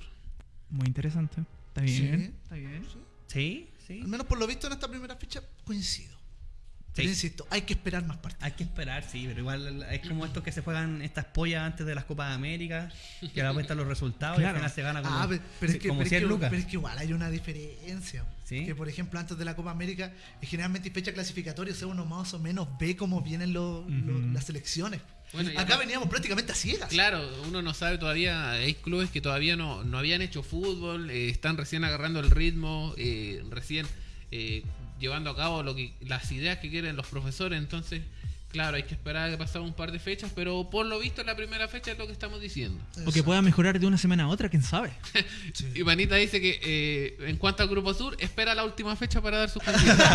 Muy interesante. Está bien. Sí. Está bien. sí, sí. Al menos por lo visto en esta primera fecha coincido. Pero Sí. insisto, hay que esperar más partidos. Hay que esperar, sí, pero igual es como estos que se juegan estas pollas antes de las Copas de América, que la cuentan los resultados y al Claro. final se gana como, Ah, pe- pero, es que, como pero, es 100 que, lucas. pero es que igual hay una diferencia. ¿Sí? Que por ejemplo antes de la Copa América, eh, generalmente hay fecha clasificatoria, o sea, uno más o menos ve cómo vienen los- los- Ujú. las selecciones. Bueno, Acá veníamos prácticamente a ciegas. Claro, uno no sabe todavía, hay clubes que todavía no, no habían hecho fútbol, eh, están recién agarrando el ritmo, eh, recién eh, llevando a cabo lo que las ideas que quieren los profesores, entonces, claro, hay que esperar a que pasen un par de fechas, pero por lo visto en la primera fecha es lo que estamos diciendo. O que pueda mejorar de una semana a otra, quién sabe. Sí. Y Manita dice que eh, en cuanto al Grupo Sur, espera la última fecha para dar sus candidatos.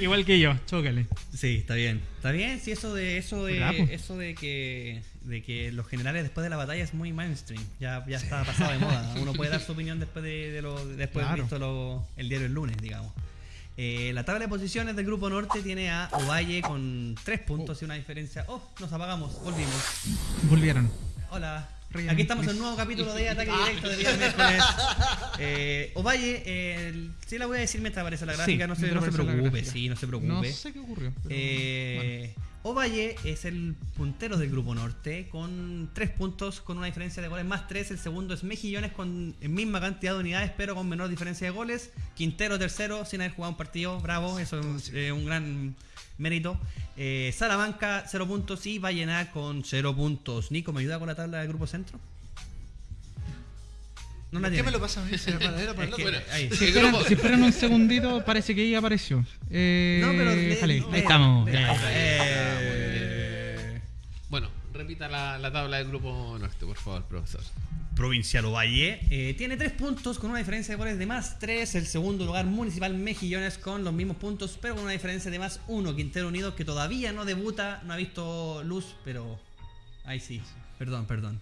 Igual que yo, chócale. Sí, está bien. Está bien, sí, eso de eso de eso de que de que los generales después de la batalla es muy mainstream. Ya, ya está pasado de moda. Uno puede dar su opinión después de, de lo después de visto lo- el diario el lunes, digamos. Eh, la tabla de posiciones del grupo norte tiene a Ovalle con tres puntos y una diferencia. Oh, nos apagamos, volvimos. Volvieron. Hola. Aquí estamos en un nuevo capítulo de Ataque Directo de día miércoles. Eh, Ovalle, eh, sí la voy a decir mientras aparece la gráfica, Sí, no, se, no preocupe, sí, no se preocupe. No sé qué ocurrió. Eh, Ovalle es el puntero del grupo norte con 3 puntos, con una diferencia de goles más 3. El segundo es Mejillones con misma cantidad de unidades, pero con menor diferencia de goles. Quintero tercero sin haber jugado un partido. Bravo, eso es eh, un gran mérito. Eh, Salamanca 0 puntos y Vallenar con 0 puntos. Nico, ¿me ayuda con la tabla del grupo centro? No la ¿Por ¿Qué tiene. me lo pasa a mí? Para- el otro. Bueno, ahí. Esperan- si esperan un segundito, parece que ya apareció. Eh, No, pero déjale, ahí estamos. Eh, Bueno, repita la, la tabla del grupo norte, por favor, profesor. Provincial Ovalle eh, tiene 3 puntos con una diferencia de goles de más 3. El segundo lugar, Municipal Mejillones, con los mismos puntos, pero con una diferencia de más 1. Quintero Unido, que todavía no debuta, no ha visto luz, pero. Ahí sí, perdón, perdón.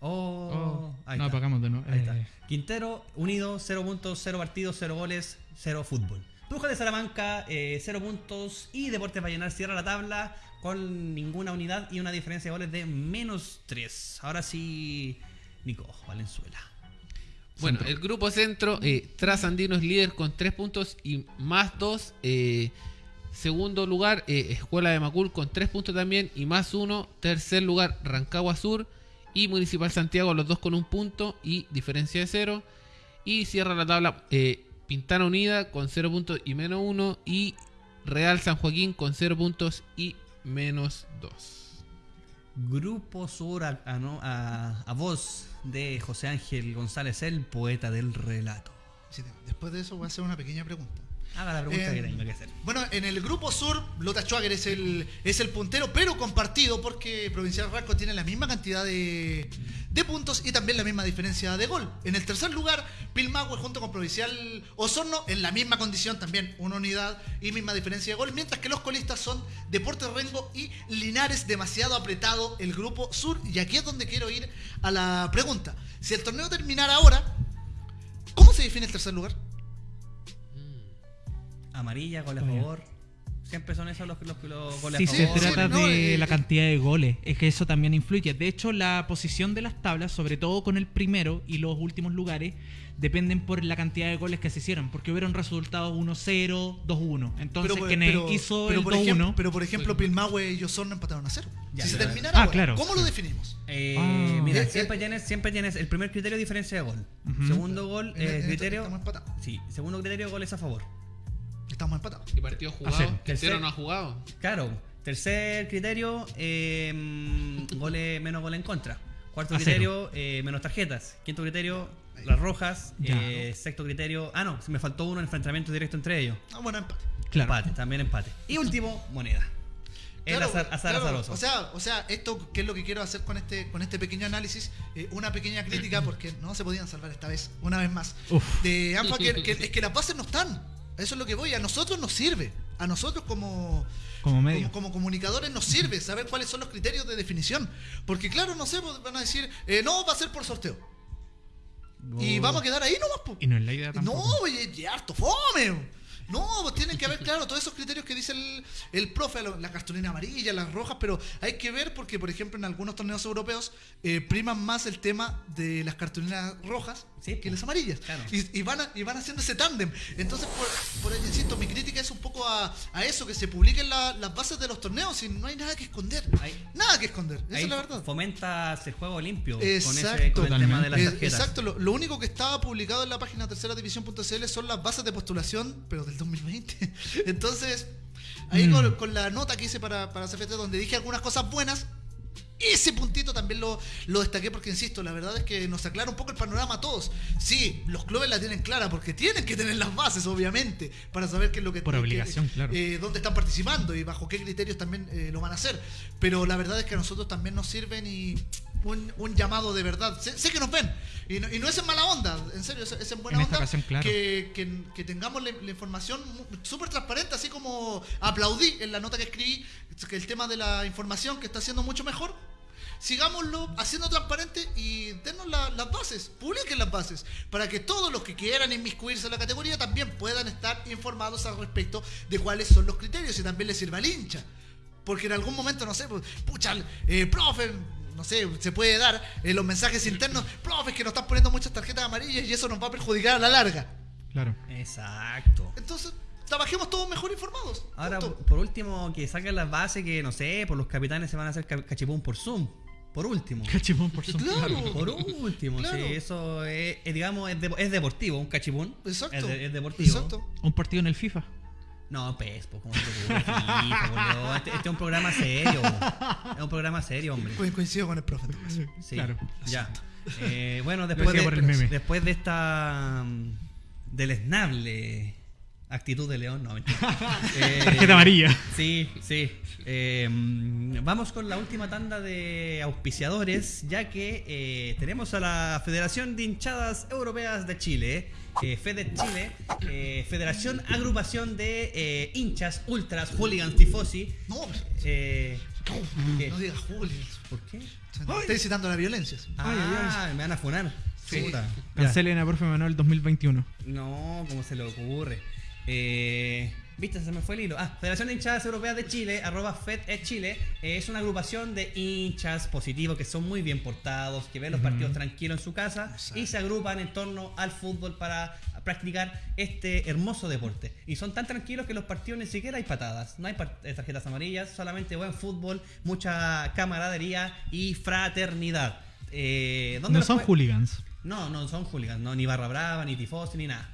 Oh, Oh, ahí no, está. apagamos de nuevo. Ahí está. Eh. Quintero Unido, 0 puntos, 0 partidos, 0 goles, 0 fútbol. Bruja de Salamanca, 0 puntos. Y Deportes Vallenar cierra la tabla con ninguna unidad y una diferencia de goles de menos 3. Ahora sí, Nico Valenzuela. Bueno, el grupo centro, eh, Trasandino es líder con 3 puntos y más 2. segundo lugar, eh, Escuela de Macul con 3 puntos también y más 1. Tercer lugar, Rancagua Sur y Municipal Santiago, los dos con un punto y diferencia de 0. Y cierra la tabla eh, Pintana Unida con 0 puntos y menos 1. Y Real San Joaquín con 0 puntos y menos 2. Grupo Sur a, a a- a voz de José Ángel González, el poeta del relato. Después de eso voy a hacer una pequeña pregunta. Haga la pregunta Eh, que tenga que hacer. Bueno, en el grupo sur, Lota Schwager es el, es el puntero, pero compartido porque Provincial Ranco tiene la misma cantidad de, de puntos y también la misma diferencia de gol. En el tercer lugar, Pilmahue junto con Provincial Osorno en la misma condición, también una unidad y misma diferencia de gol, mientras que los colistas son Deportes Rengo y Linares, demasiado apretado el grupo sur. Y aquí es donde quiero ir a la pregunta. Si el torneo terminara ahora, ¿cómo se define el tercer lugar? Amarilla, gol a favor. Siempre son esos los, los, los goles Si a se favor. Sí, trata no, de eh, la eh. cantidad de goles, es que eso también influye. De hecho, la posición de las tablas, sobre todo con el primero y los últimos lugares, dependen por la cantidad de goles que se hicieron, porque hubieron resultados 1-0, 2-1. Entonces, pero- hizo pero el ejemplo, 2-1, pero por ejemplo, Pilmahue y Osorno empataron a cero. Ya, si se terminara Ah, claro. ¿cómo lo definimos? Eh, Ah. Mira, Eh, siempre eh, tienes, siempre tienes el primer criterio diferencia de gol. Segundo gol, eh, criterio. Estamos empatados. Sí, segundo criterio, goles a favor. Estamos empatados. ¿Y partidos jugados? Tercer- Quintero no ha jugado. Claro. Tercer criterio, eh, mm, goles, menos goles en contra. Cuarto A criterio, eh, menos tarjetas. Quinto criterio, las rojas. Ya. Eh, sexto criterio, ah, no, se me faltó uno, enfrentamiento directo entre ellos. Ah, bueno, empate. claro. Empate, también empate. Y último, moneda. El Claro, azar, azar claro. azaroso. O sea, o sea, esto que es lo que quiero hacer con este, con este pequeño análisis, eh, una pequeña crítica porque no se podían salvar esta vez, una vez más. Uf. De ANFA que, que- es que las bases no están. Eso es lo que voy. A nosotros nos sirve. A nosotros como, Como medio. como, como comunicadores nos sirve saber cuáles son los criterios de definición. Porque claro, no sé, van a decir, eh, no, va a ser por sorteo. Y Oh. vamos a quedar ahí nomás, po. Y no es la idea No, tampoco. oye, y harto fome. No, pues tienen que haber, claro, todos esos criterios que dice el, el profe, la cartulina amarilla, las rojas, pero hay que ver porque, por ejemplo, en algunos torneos europeos eh, priman más el tema de las cartulinas rojas Sí, que po. las amarillas. Claro. Y, y van a- y van haciendo ese tándem. Entonces, por, por ahí, insisto, mi crítica es un poco a, a eso, que se publiquen la- las bases de los torneos y no hay nada que esconder. Ahí- Nada que esconder, esa es la verdad. fomentas el juego limpio con, ese, con el tema de las tarjetas. Exacto, lo, lo único que estaba publicado en la página tercera división.cl son las bases de postulación, pero del 2020. Entonces, ahí Mm. con, con la nota que hice para, para CFT, donde dije algunas cosas buenas, ese puntito también lo, lo destaqué porque, insisto, la verdad es que nos aclara un poco el panorama a todos. Sí, los clubes la tienen clara porque tienen que tener las bases, obviamente, para saber qué es lo que Por obligación, claro. eh, dónde están participando y bajo qué criterios también eh, lo van a hacer. Pero la verdad es que a nosotros también nos sirven y un, un llamado de verdad. Sé, sé que nos ven y no, y no es en mala onda, en serio, es, es en buena En onda ocasión, claro. que, que- que tengamos la, la información súper transparente, así como aplaudí en la nota que escribí que el tema de la información que está siendo mucho mejor. Sigámoslo haciendo transparente y denos la- las bases, publiquen las bases, para que todos los que quieran inmiscuirse en la categoría también puedan estar informados al respecto de cuáles son los criterios y también les sirva al hincha. Porque en algún momento, no sé, pues, pucha, eh, profe, no sé, se puede dar en los mensajes internos, profe, es que nos están poniendo muchas tarjetas amarillas y eso nos va a perjudicar a la larga. Claro. Exacto. Entonces, trabajemos todos mejor informados. Ahora, Punto. por último, que saquen las bases que, no sé, por los capitanes se van a hacer ca- cachipún por Zoom. Por último. Cachipón por su Claro. Por último, Claro. sí, eso es, es, digamos, es, de- es deportivo, un cachipún. Exacto. Es, de- es deportivo. Exacto. Un partido en el FIFA. No, pues, pues, boludo? Este, este es un programa serio. Es un programa serio, hombre. Co- Coincido con el profe. caso. Sí, Claro. ya. Eh, bueno, después de, después de esta mm, deleznable actitud de León, no, mentira. Eh, Tarjeta amarilla. Sí, sí. Eh, vamos con la última tanda de auspiciadores, ya que eh, tenemos a la Federación de Hinchadas Europeas de Chile, eh, FEDE Chile, eh, Federación Agrupación de eh, Hinchas, Ultras, Hooligans, Tifosi. No, Eh, ¿qué? no digas Julio. ¿Por qué? Estoy incitando a la violencia. Ah, me van a funar. Sí. Cancelen a profe Manuel 2021. No, ¿cómo se le ocurre? Eh, ¿Viste? Se me fue el hilo. Ah, Federación de Hinchadas Europeas de Chile, arroba FED es Chile, eh, es una agrupación de hinchas positivos que son muy bien portados, que ven los partidos tranquilos en su casa y se agrupan en torno al fútbol para practicar este hermoso deporte. Y son tan tranquilos que los partidos ni siquiera hay patadas, no hay eh, tarjetas amarillas, solamente buen fútbol, mucha camaradería y fraternidad. Eh, ¿dónde No son hooligans. no, no son hooligans, no, ni barra brava, ni tifosi, ni nada.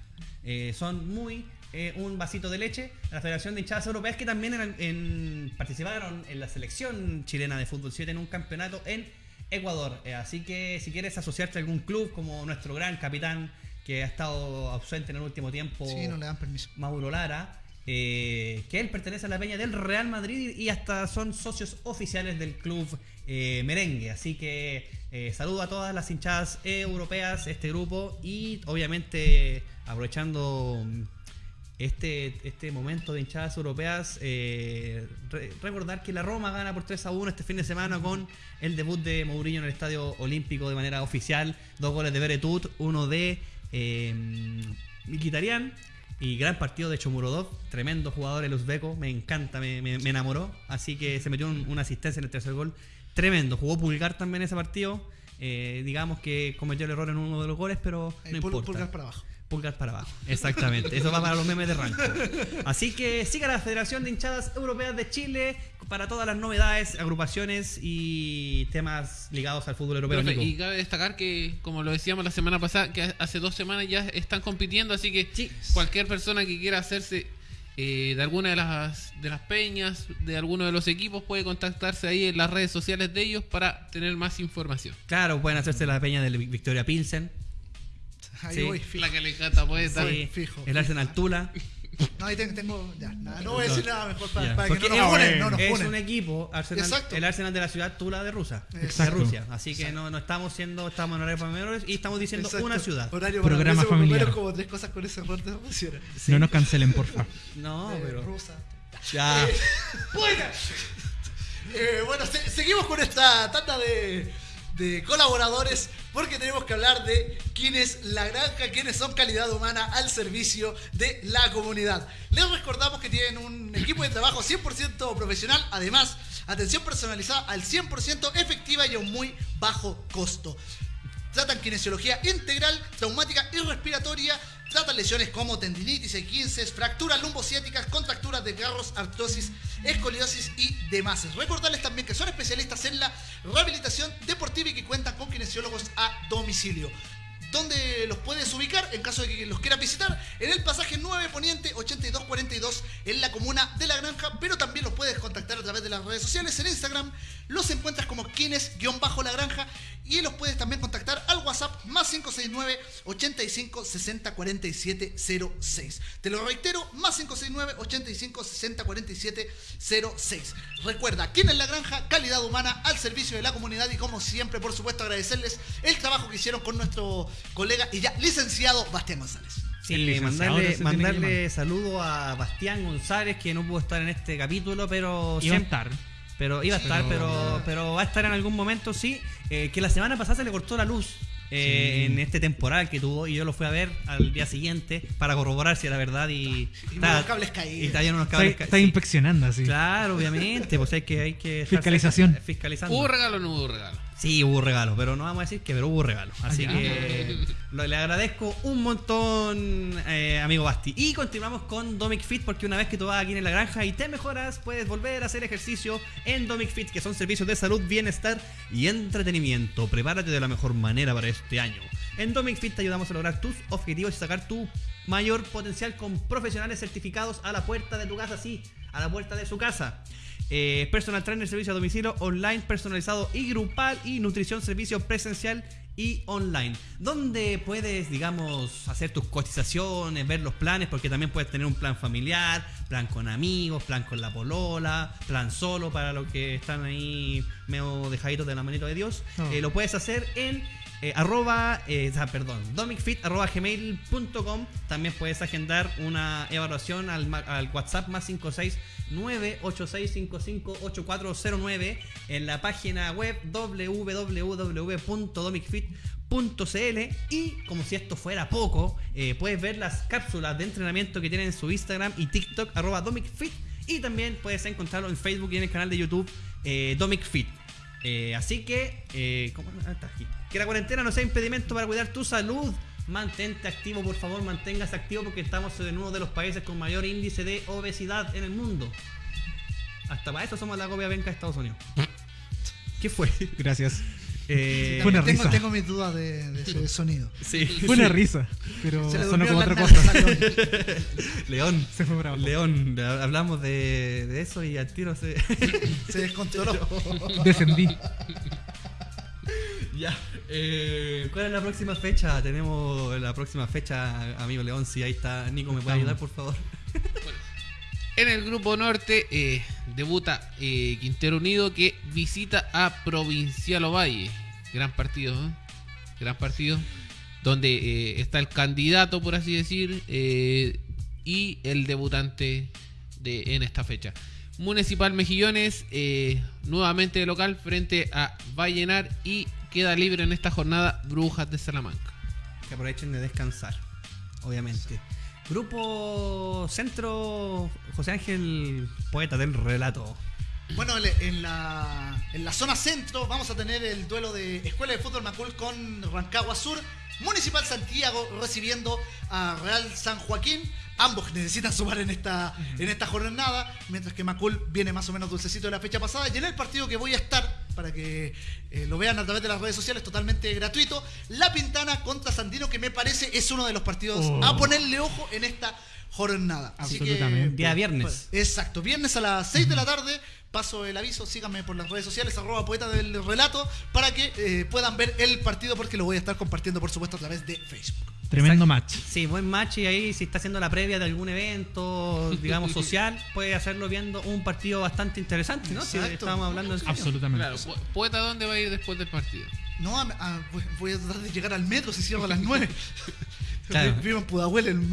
Eh, son muy eh, un vasito de leche a la Federación de Hinchadas Europeas que también en- en- participaron en la selección chilena de fútbol 7 en un campeonato en Ecuador. Eh, así que si quieres asociarte a algún club como nuestro gran capitán que ha estado ausente en el último tiempo, Sí, no le dan permiso. Mauro Lara, eh, que él pertenece a la peña del Real Madrid y hasta son socios oficiales del club eh, merengue. Así que eh, saludo a todas las hinchadas europeas, este grupo, y obviamente aprovechando este, este momento de hinchadas europeas, eh, re- recordar que la Roma gana por 3 a 1 este fin de semana con el debut de Mourinho en el Estadio Olímpico de manera oficial. Dos goles de Beretut, uno de eh, y gran partido de Chomurodov, tremendo jugador el uzbeco, me encanta, me, me- me enamoró. Así que se metió un- una asistencia en el tercer gol, tremendo. Jugó Pulgar también ese partido. eh, digamos que cometió el error en uno de los goles, pero Eh, no pul- importa. pulgar para abajo. Pulgar para abajo, exactamente. Eso va para los memes de rancho. Así que siga la Federación de Hinchadas Europeas de Chile para todas las novedades, agrupaciones y temas ligados al fútbol europeo. Profe, y cabe destacar que, como lo decíamos la semana pasada, que hace dos semanas ya están compitiendo, así que Sí. cualquier persona que quiera hacerse eh, de alguna de las, de las peñas, de alguno de los equipos, puede contactarse ahí en las redes sociales de ellos para tener más información. Claro, pueden hacerse la peña del Victoria Pilsen. Ahí Sí. voy, fijo. La que le encanta poeta. Sí, fijo, el Arsenal Tula. No, ahí tengo, ya, nada, no voy a decir nada mejor para, que no es nos funen, no nos es funen. un equipo, Arsenal, Exacto. el Arsenal de la ciudad Tula de Rusia. Exacto. De Rusia. Así que no, no estamos siendo, estamos en horario para menores y estamos diciendo Exacto. una ciudad. Horario Programa para familiar. Como tres cosas con ese error de funciona. No nos cancelen, porfa. No, Eh, pero. rusa. Ya. Bueno, Eh, bueno se- seguimos con esta tanda de, de colaboradores porque tenemos que hablar de quién es la granja, quiénes son calidad humana al servicio de la comunidad. Les recordamos que tienen un equipo de trabajo 100% profesional, además, atención personalizada al 100% efectiva y a un muy bajo costo. Tratan kinesiología integral, traumática y respiratoria. Tratan lesiones como tendinitis, E15, fracturas lumbociáticas, contracturas de garros, artrosis, escoliosis y demás. Recordarles también que son especialistas en la rehabilitación deportiva y que cuentan con kinesiólogos a domicilio. ¿Dónde los puedes ubicar en caso de que los quieras visitar? En el pasaje 9 Poniente 8242 en la comuna de La Granja, pero también los puedes contactar a través de las redes sociales. En Instagram los encuentras como Kines-La Granja y los puedes también contactar al WhatsApp más 569 85 60 47 06. Te lo reitero, más 569 85 60 47 06. Recuerda, Kines La Granja, calidad humana al servicio de la comunidad y como siempre, por supuesto, agradecerles el trabajo que hicieron con nuestro colega y ya licenciado Bastián González. Sí, mandarle, mandarle saludo a Bastián González, que no pudo estar en este capítulo, pero siempre- estar. Pero iba a estar, pero, pero va a estar en algún momento, sí. Eh, que la semana pasada se le cortó la luz eh, en este temporal que tuvo y yo lo fui a ver al día siguiente para corroborar si era verdad y... Y estaba- unos cables caídos. Y unos Está, cables está caídos. inspeccionando así. Claro, obviamente, pues hay que... Hay que Fiscalización. fiscalizando. ¿Hubo regalo o no hubo regalo? Sí, hubo regalo, pero no vamos a decir que, pero hubo regalo. Así Ah, que lo- le agradezco un montón, eh, amigo Basti. Y continuamos con Domic Fit, porque una vez que tú vas aquí en la granja y te mejoras, puedes volver a hacer ejercicio en Domic Fit, que son servicios de salud, bienestar y entretenimiento. Prepárate de la mejor manera para este año. En Domic Fit te ayudamos a lograr tus objetivos y sacar tu mayor potencial con profesionales certificados a la puerta de tu casa, sí, a la puerta de su casa. Eh, personal trainer, servicio a domicilio, online, personalizado y grupal y nutrición, servicio presencial y online. Donde puedes, digamos, hacer tus cotizaciones, ver los planes, porque también puedes tener un plan familiar, plan con amigos, plan con la polola, plan solo para los que están ahí medio dejaditos de la manito de Dios. Oh. Eh, lo puedes hacer en eh, arroba, eh, ah, perdón, domicfit arroba gmail.com. También puedes agendar una evaluación al, al WhatsApp más 569-8655-8409 en la página web www.domicfit.cl y como si esto fuera poco, eh, puedes ver las cápsulas de entrenamiento que tienen en su Instagram y TikTok arroba domicfit y también puedes encontrarlo en Facebook y en el canal de YouTube eh, domicfit. Eh, así que, ¿cómo? Aquí. que la cuarentena no sea impedimento para cuidar tu salud. Mantente activo, por favor, manténgase activo porque estamos en uno de los países con mayor índice de obesidad en el mundo. Hasta para eso somos la copia venca de Estados Unidos. ¿Qué fue? Gracias. Eh, Fue una También tengo, risa. tengo mis dudas de, de ese sonido. sí. Fue una risa, pero Se le sonó como otra cosa. León. León. Se fue bravo. León, ha- hablamos de, de eso y al tiro se. Se descontroló. Descendí. ya. Eh, ¿Cuál es la próxima fecha? Tenemos la próxima fecha, amigo León. Si ahí está Nico, ¿me puede ayudar, por favor? En el grupo norte eh, debuta eh, Quintero Unido que visita a Provincial Ovalle. Gran partido. Gran partido. Donde está el candidato, por así decir, y el debutante de, en esta fecha. Municipal Mejillones, eh, nuevamente de local frente a Vallenar y queda libre en esta jornada Brujas de Salamanca. Que aprovechen de descansar, obviamente. Grupo Centro José Ángel, poeta del relato. Bueno, en- la, en la zona centro vamos a tener el duelo de Escuela de Fútbol Macul con Rancagua Sur. Municipal Santiago recibiendo a Real San Joaquín. Ambos necesitan sumar en esta, en esta jornada, mientras que Macul viene más o menos dulcecito de la fecha pasada. Y en el partido que voy a estar, para que eh, lo vean a través de las redes sociales, totalmente gratuito, La Pintana contra Sandino, que me parece es uno de los partidos Oh. a ponerle ojo en esta jornada. Así que, Absolutamente. Día viernes. Exacto, viernes a las 6 de la tarde. Paso el aviso, síganme por las redes sociales, arroba poeta del relato, para que eh, puedan ver el partido porque lo voy a estar compartiendo, por supuesto, a través de Facebook. Tremendo match. Sí, buen match y ahí si está haciendo la previa de algún evento, digamos, social, puede hacerlo viendo un partido bastante interesante, ¿no? Si estábamos hablando de Absolutamente. Claro, Poeta, ¿dónde va a ir después del partido? No, a- a- voy- voy a tratar de llegar al metro si cierro a las 9. Claro. Vivo en Pudahuel, en.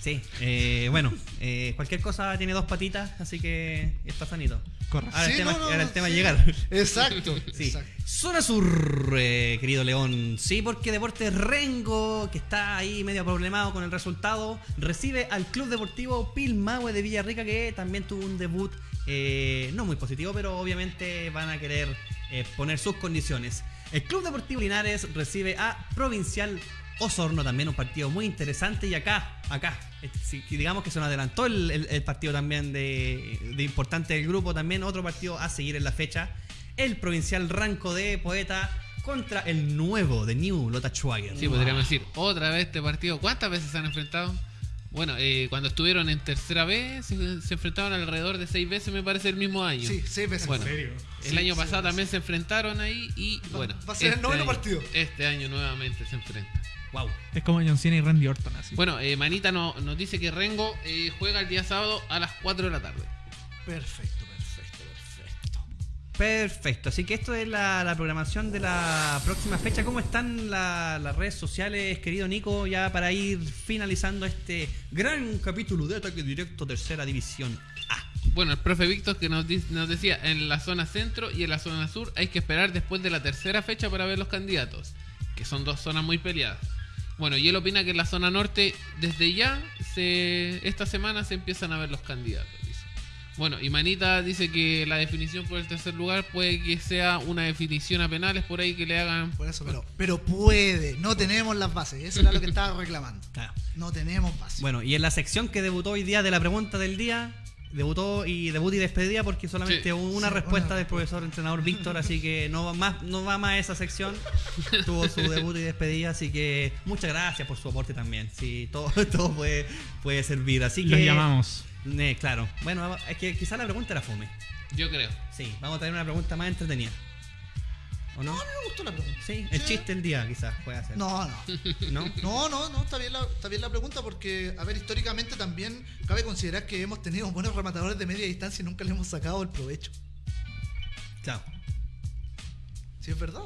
Sí, eh, bueno, eh, cualquier cosa tiene dos patitas, así que está sanito. Correcto. Ahora, Sí, el, tema, no, no, ahora el tema sí. es llegar. Exacto. Sí. exacto. Zona Sur, eh, querido León. Sí, porque Deportes Rengo, que está ahí medio problemado con el resultado, recibe al Club Deportivo Pilmahue de Villarrica, que también tuvo un debut no muy positivo, pero obviamente van a querer poner sus condiciones. El Club Deportivo Linares recibe a Provincial Osorno, también un partido muy interesante. Y acá, acá, digamos que se nos adelantó el, el- el partido también de, de importante del grupo, también otro partido a seguir en la fecha el provincial Ranco de Poeta contra el nuevo de New Lota Schwager. Sí, podríamos decir, otra vez este partido. ¿Cuántas veces se han enfrentado? Bueno, eh, cuando estuvieron en tercera vez, se, se enfrentaron alrededor de seis veces, me parece, el mismo año. Sí, seis veces. Bueno, serio? el Sí, año pasado también se enfrentaron ahí y Va- bueno. va a ser el noveno año- partido. Este año nuevamente se enfrentan. Wow. Es como John Cena y Randy Orton así. Bueno, eh, Manita no- nos dice que Rengo eh, juega el día sábado a las 4 de la tarde. Perfecto, perfecto, perfecto. Perfecto. Así que esto es la, la programación de la próxima fecha. ¿Cómo están la- las redes sociales, querido Nico? Ya para ir finalizando este gran capítulo de Ataque Directo Tercera División A. Bueno, el profe Víctor que nos decía en la zona centro y en la zona sur hay que esperar después de la tercera fecha para ver los candidatos, que son dos zonas muy peleadas. Bueno, y él opina que en la zona norte desde ya se esta semana se empiezan a ver los candidatos. dice. Bueno, y Manita dice que la definición por el tercer lugar puede que sea una definición a penales por ahí que le hagan. Por eso, pero, pero puede. No tenemos las bases. Eso era lo que estaba reclamando. Claro. No tenemos bases. Bueno, y en la sección que debutó hoy día de la pregunta del día, debutó y debut y despedida porque solamente Sí. hubo una Sí, respuesta del profesor entrenador Víctor, así que no va más, no va más a esa sección. Tuvo su debut y despedida, así que muchas gracias por su aporte también. Sí, todo, todo puede, puede servir. Así que. Los llamamos. Eh, claro. Bueno, es que quizás la pregunta era fome. Yo creo. Sí, vamos a tener una pregunta más entretenida. ¿O no? No, me gustó la pregunta. Sí, el chiste del día quizás puede hacer. No, no. ¿No? No, no, no, está bien, la, está bien la pregunta porque, a ver, históricamente también cabe considerar que hemos tenido buenos rematadores de media distancia y nunca le hemos sacado el provecho. Claro. ¿Sí es verdad?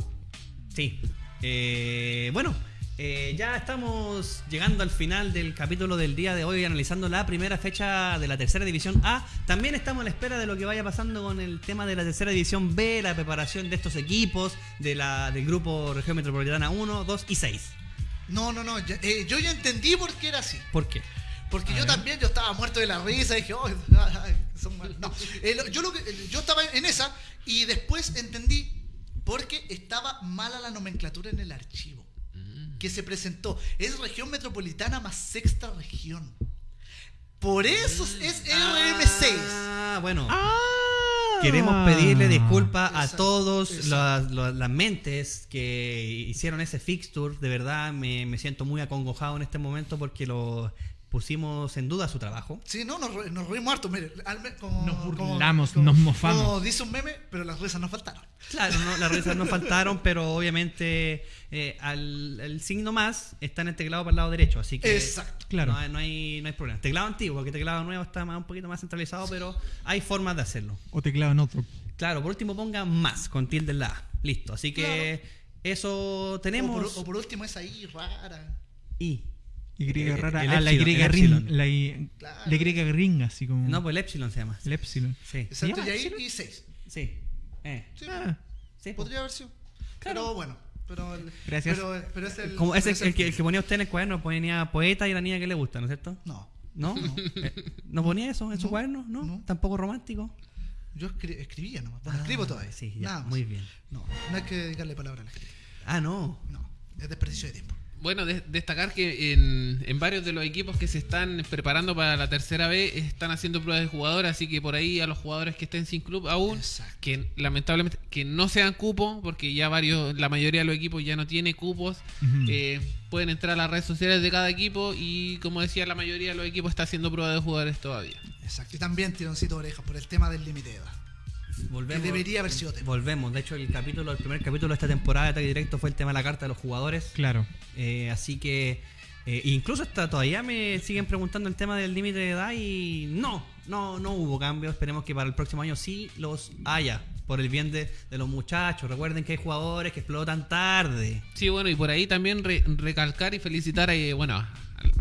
Sí. Eh, bueno, eh, ya estamos llegando al final del capítulo del día de hoy, analizando la primera fecha de la tercera división A. También estamos a la espera de lo que vaya pasando con el tema de la tercera división B, la preparación de estos equipos, de la, del grupo Región Metropolitana 1, 2 y 6. No, no, no. eh, yo ya entendí por qué era así. ¿Por qué? Porque A yo ver. también, yo estaba muerto de la risa, dije, oh, son mal-". No, Eh, lo- yo, lo que, yo estaba en esa y después entendí porque estaba mala la nomenclatura en el archivo que se presentó. Es región metropolitana más sexta región. Por eso es RM6. Ah, bueno. Ah. Queremos pedirle disculpas a todos exacto. las, las- las mentes que hicieron ese fixture. De verdad, me, me siento muy acongojado en este momento porque lo pusimos en duda su trabajo. Sí, no, nos, nos reímos harto. Mire, al como, Nos burlamos, como- nos mofamos. Como dice un meme, pero las risas nos faltaron. Claro, no, las risas no faltaron, pero obviamente eh, al, el signo más está en el teclado para el lado derecho, así que Exacto. Claro. no, hay, no, hay, no hay problema. Teclado antiguo, porque teclado nuevo está más, un poquito más centralizado, pero hay formas de hacerlo. O teclado en otro. Claro, por último ponga más con tilde en la A. Listo, así que eso tenemos. O por, o por último, esa I rara. Y. Y El- rara. el ah, la Y ring. La Y, Claro. la Y ring, así como. No, pues el Epsilon se llama. El epsilon. Sí. Exacto, y ahí y 6. Sí. Eh. Sí, Ah, Sí, pues. podría haber sido. Pero bueno, pero, el- Gracias. Pero, pero es el. Como ese, es el, que, el que ponía usted en el cuaderno ponía poeta y la niña que le gusta, ¿no es cierto? No. ¿No? Eh, ¿No ponía eso en su No, cuaderno? ¿No? no. ¿Tampoco romántico? Yo escri- escribía nomás. Bueno, escribo Ah, todavía. sí, ya, Nada más. muy bien. No, no hay que dedicarle palabra a la escritura. Ah, no. No, es desperdicio de tiempo. Bueno, de- destacar que en, en varios de los equipos que se están preparando para la tercera B están haciendo pruebas de jugadores, así que por ahí a los jugadores que estén sin club aún, Exacto. que lamentablemente que no sean cupo, porque ya varios, la mayoría de los equipos ya no tiene cupos, eh, pueden entrar a las redes sociales de cada equipo y como decía la mayoría de los equipos está haciendo pruebas de jugadores todavía. Exacto. Y también tironcito de orejas por el tema del límite de edad. Volvemos. Que debería haber sido tema. Volvemos. De hecho, el capítulo, el primer capítulo de esta temporada de Ataque Directo fue el tema de la carta de los jugadores. Claro. Eh, así que eh, incluso hasta todavía me siguen preguntando el tema del límite de edad y no, no, no hubo cambio. Esperemos que para el próximo año sí los haya por el bien de, de los muchachos. Recuerden que hay jugadores que explotan tarde. Sí, bueno, y por ahí también re- recalcar y felicitar a, bueno, a,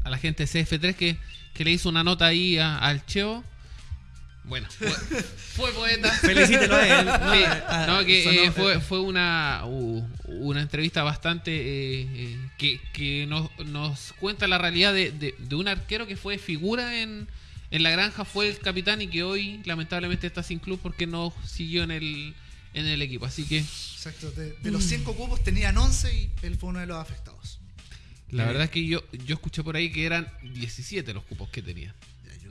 a la gente de CF3 que, que le hizo una nota ahí a- al Cheo. Bueno, fue, fue poeta. Felicítelo a él. No, Sí, Ah, no, que sonó- eh, fue, fue una, u- una entrevista bastante eh, eh, que, que nos, nos cuenta la realidad de, de- de un arquero que fue figura en, en la granja, fue el capitán y que hoy lamentablemente está sin club porque no siguió en el, en el equipo. Así que Exacto. De, de los 5 cupos tenían 11 y él fue uno de los afectados. la verdad es que yo, yo escuché por ahí que eran 17 los cupos que tenía.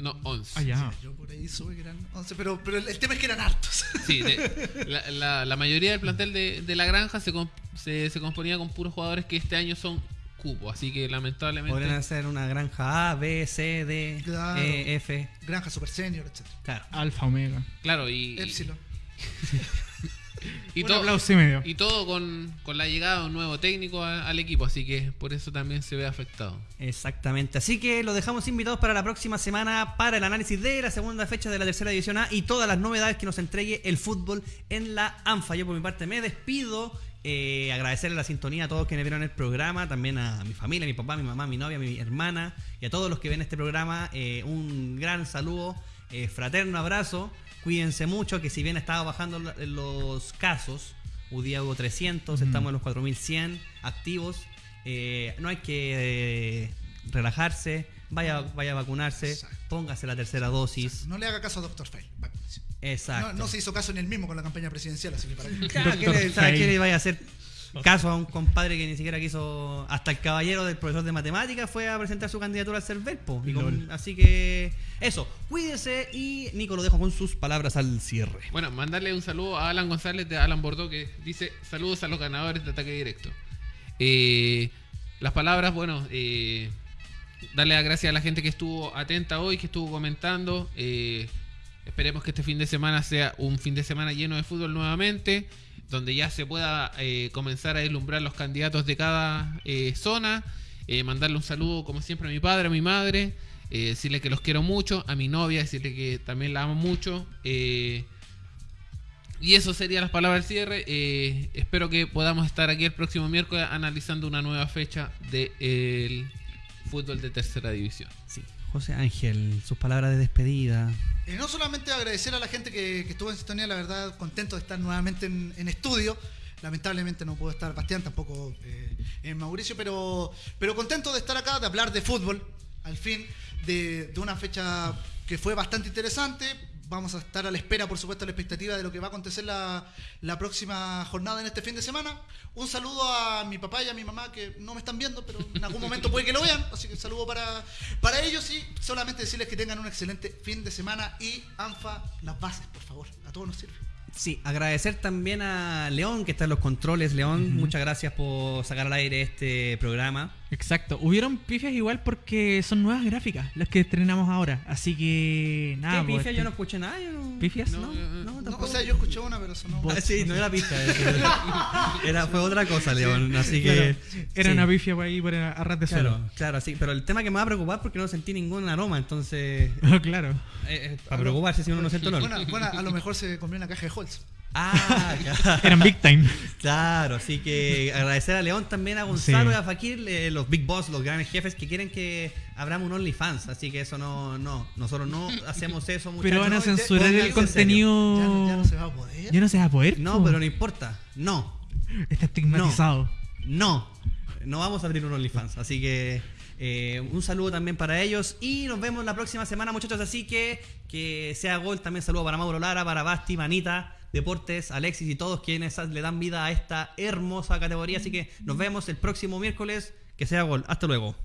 No, 11. Ah, ya. Yo por ahí supe que eran 11, pero, pero el, tema es que eran hartos. Sí, de- la, la- la mayoría del plantel de, de la granja se, comp- se, se componía con puros jugadores que este año son cupos, así que lamentablemente... Podrían hacer una granja A, B, C, D, Claro. E, F. Granja Super Senior, etc. Claro. Alfa, Omega. Claro, y, Epsilon. y, todo, aplauso y medio. y todo con, con la llegada de un nuevo técnico a- al equipo, así que por eso también se ve afectado. Exactamente. Así que los dejamos invitados para la próxima semana para el análisis de la segunda fecha de la tercera división A y todas las novedades que nos entregue el fútbol en la ANFA. Yo por mi parte me despido. eh, agradecerle la sintonía a todos quienes vieron el programa, también a mi familia, mi papá, mi mamá, mi novia, mi hermana y a todos los que ven este programa. eh, un gran saludo, eh, fraterno abrazo. Cuídense mucho, que si bien estaba bajando la- los casos, un día hubo 300, estamos en los 4100 activos. Eh, no hay que eh, relajarse, vaya, vaya a vacunarse, Exacto. póngase la tercera dosis. No le haga caso a Dr. Fail. Exacto. No, no se hizo caso en el mismo con la campaña presidencial, así que para qué. Claro, ¿qué le, qué le vaya a hacer caso a un compadre que ni siquiera quiso. Hasta el caballero del profesor de matemáticas fue a presentar su candidatura al CERVEL, po. Y con- Lol. así que. Eso, cuídese y Nico lo dejo con sus palabras al cierre. Bueno, mandarle un saludo a Alan González de Alan Bordeaux que dice saludos a los ganadores de ataque directo. Eh, las palabras, bueno, eh, darle las gracias a la gente que estuvo atenta hoy, que estuvo comentando. Eh, esperemos que este fin de semana sea un fin de semana lleno de fútbol nuevamente, donde ya se pueda eh, comenzar a deslumbrar los candidatos de cada eh, zona. Eh, mandarle un saludo, como siempre, a mi padre, a mi madre. decirle que los quiero mucho, a mi novia, decirle que también la amo mucho. y eso serían las palabras del cierre. Espero que podamos estar aquí el próximo miércoles analizando una nueva fecha del fútbol de tercera división. Sí, José Ángel, sus palabras de despedida. No solamente agradecer a la gente que, estuvo en sintonía, la verdad, contento de estar nuevamente en, en estudio. Lamentablemente no pudo estar Bastián, tampoco eh, eh, Mauricio, pero, pero contento de estar acá, de hablar de fútbol, al fin, de una fecha que fue bastante interesante. Vamos a estar a la espera, por supuesto, a la expectativa de lo que va a acontecer la, la próxima jornada en este fin de semana. Un saludo a mi papá y a mi mamá que no me están viendo, pero en algún momento puede que lo vean. Así que un saludo para, para ellos y solamente decirles que tengan un excelente fin de semana y ANFA, las bases, por favor. A todos nos sirve. Sí, agradecer también a León que está en los controles. León, muchas gracias por sacar al aire este programa. Exacto. Hubieron pifias igual porque son nuevas gráficas las que estrenamos ahora. Así que nada. ¿Qué pues, pifia? Yo no escuché nada. Yo no... ¿Pifias? No, No, no, No, tampoco. o sea, yo escuché una, pero sonó. Ah, sí, no era pista. Era, fue otra cosa, León. Así que. Era sí. una pifia por ahí por a, a ras de suelo. Claro, claro, sí. Pero el tema que me va a preocupar porque no sentí ningún aroma. Entonces. Claro. eh, eh, para preocuparse si uno no siente olor. Buena, buena, a lo mejor se comió una caja de Holz. Ah, claro. Eran big time. Claro, así que agradecer a León también, a Gonzalo Sí. y a Fakir, eh, los Big Boss, los grandes jefes que quieren que abramos un OnlyFans. Así que eso no, no, nosotros no hacemos eso, muchachos. Pero van a censurar el en contenido. Ya, no- ya no se va a poder. Ya no se va a poder. No, pero no importa. No, Está estigmatizado. no. No vamos a abrir un OnlyFans. Así que eh, un saludo también para ellos. Y nos vemos la próxima semana, muchachos. Así que que sea gol. También saludo para Mauro Lara, para Basti, Manita. Deportes, Alexis y todos quienes le dan vida a esta hermosa categoría. Así que nos vemos el próximo miércoles. Que sea gol. Hasta luego.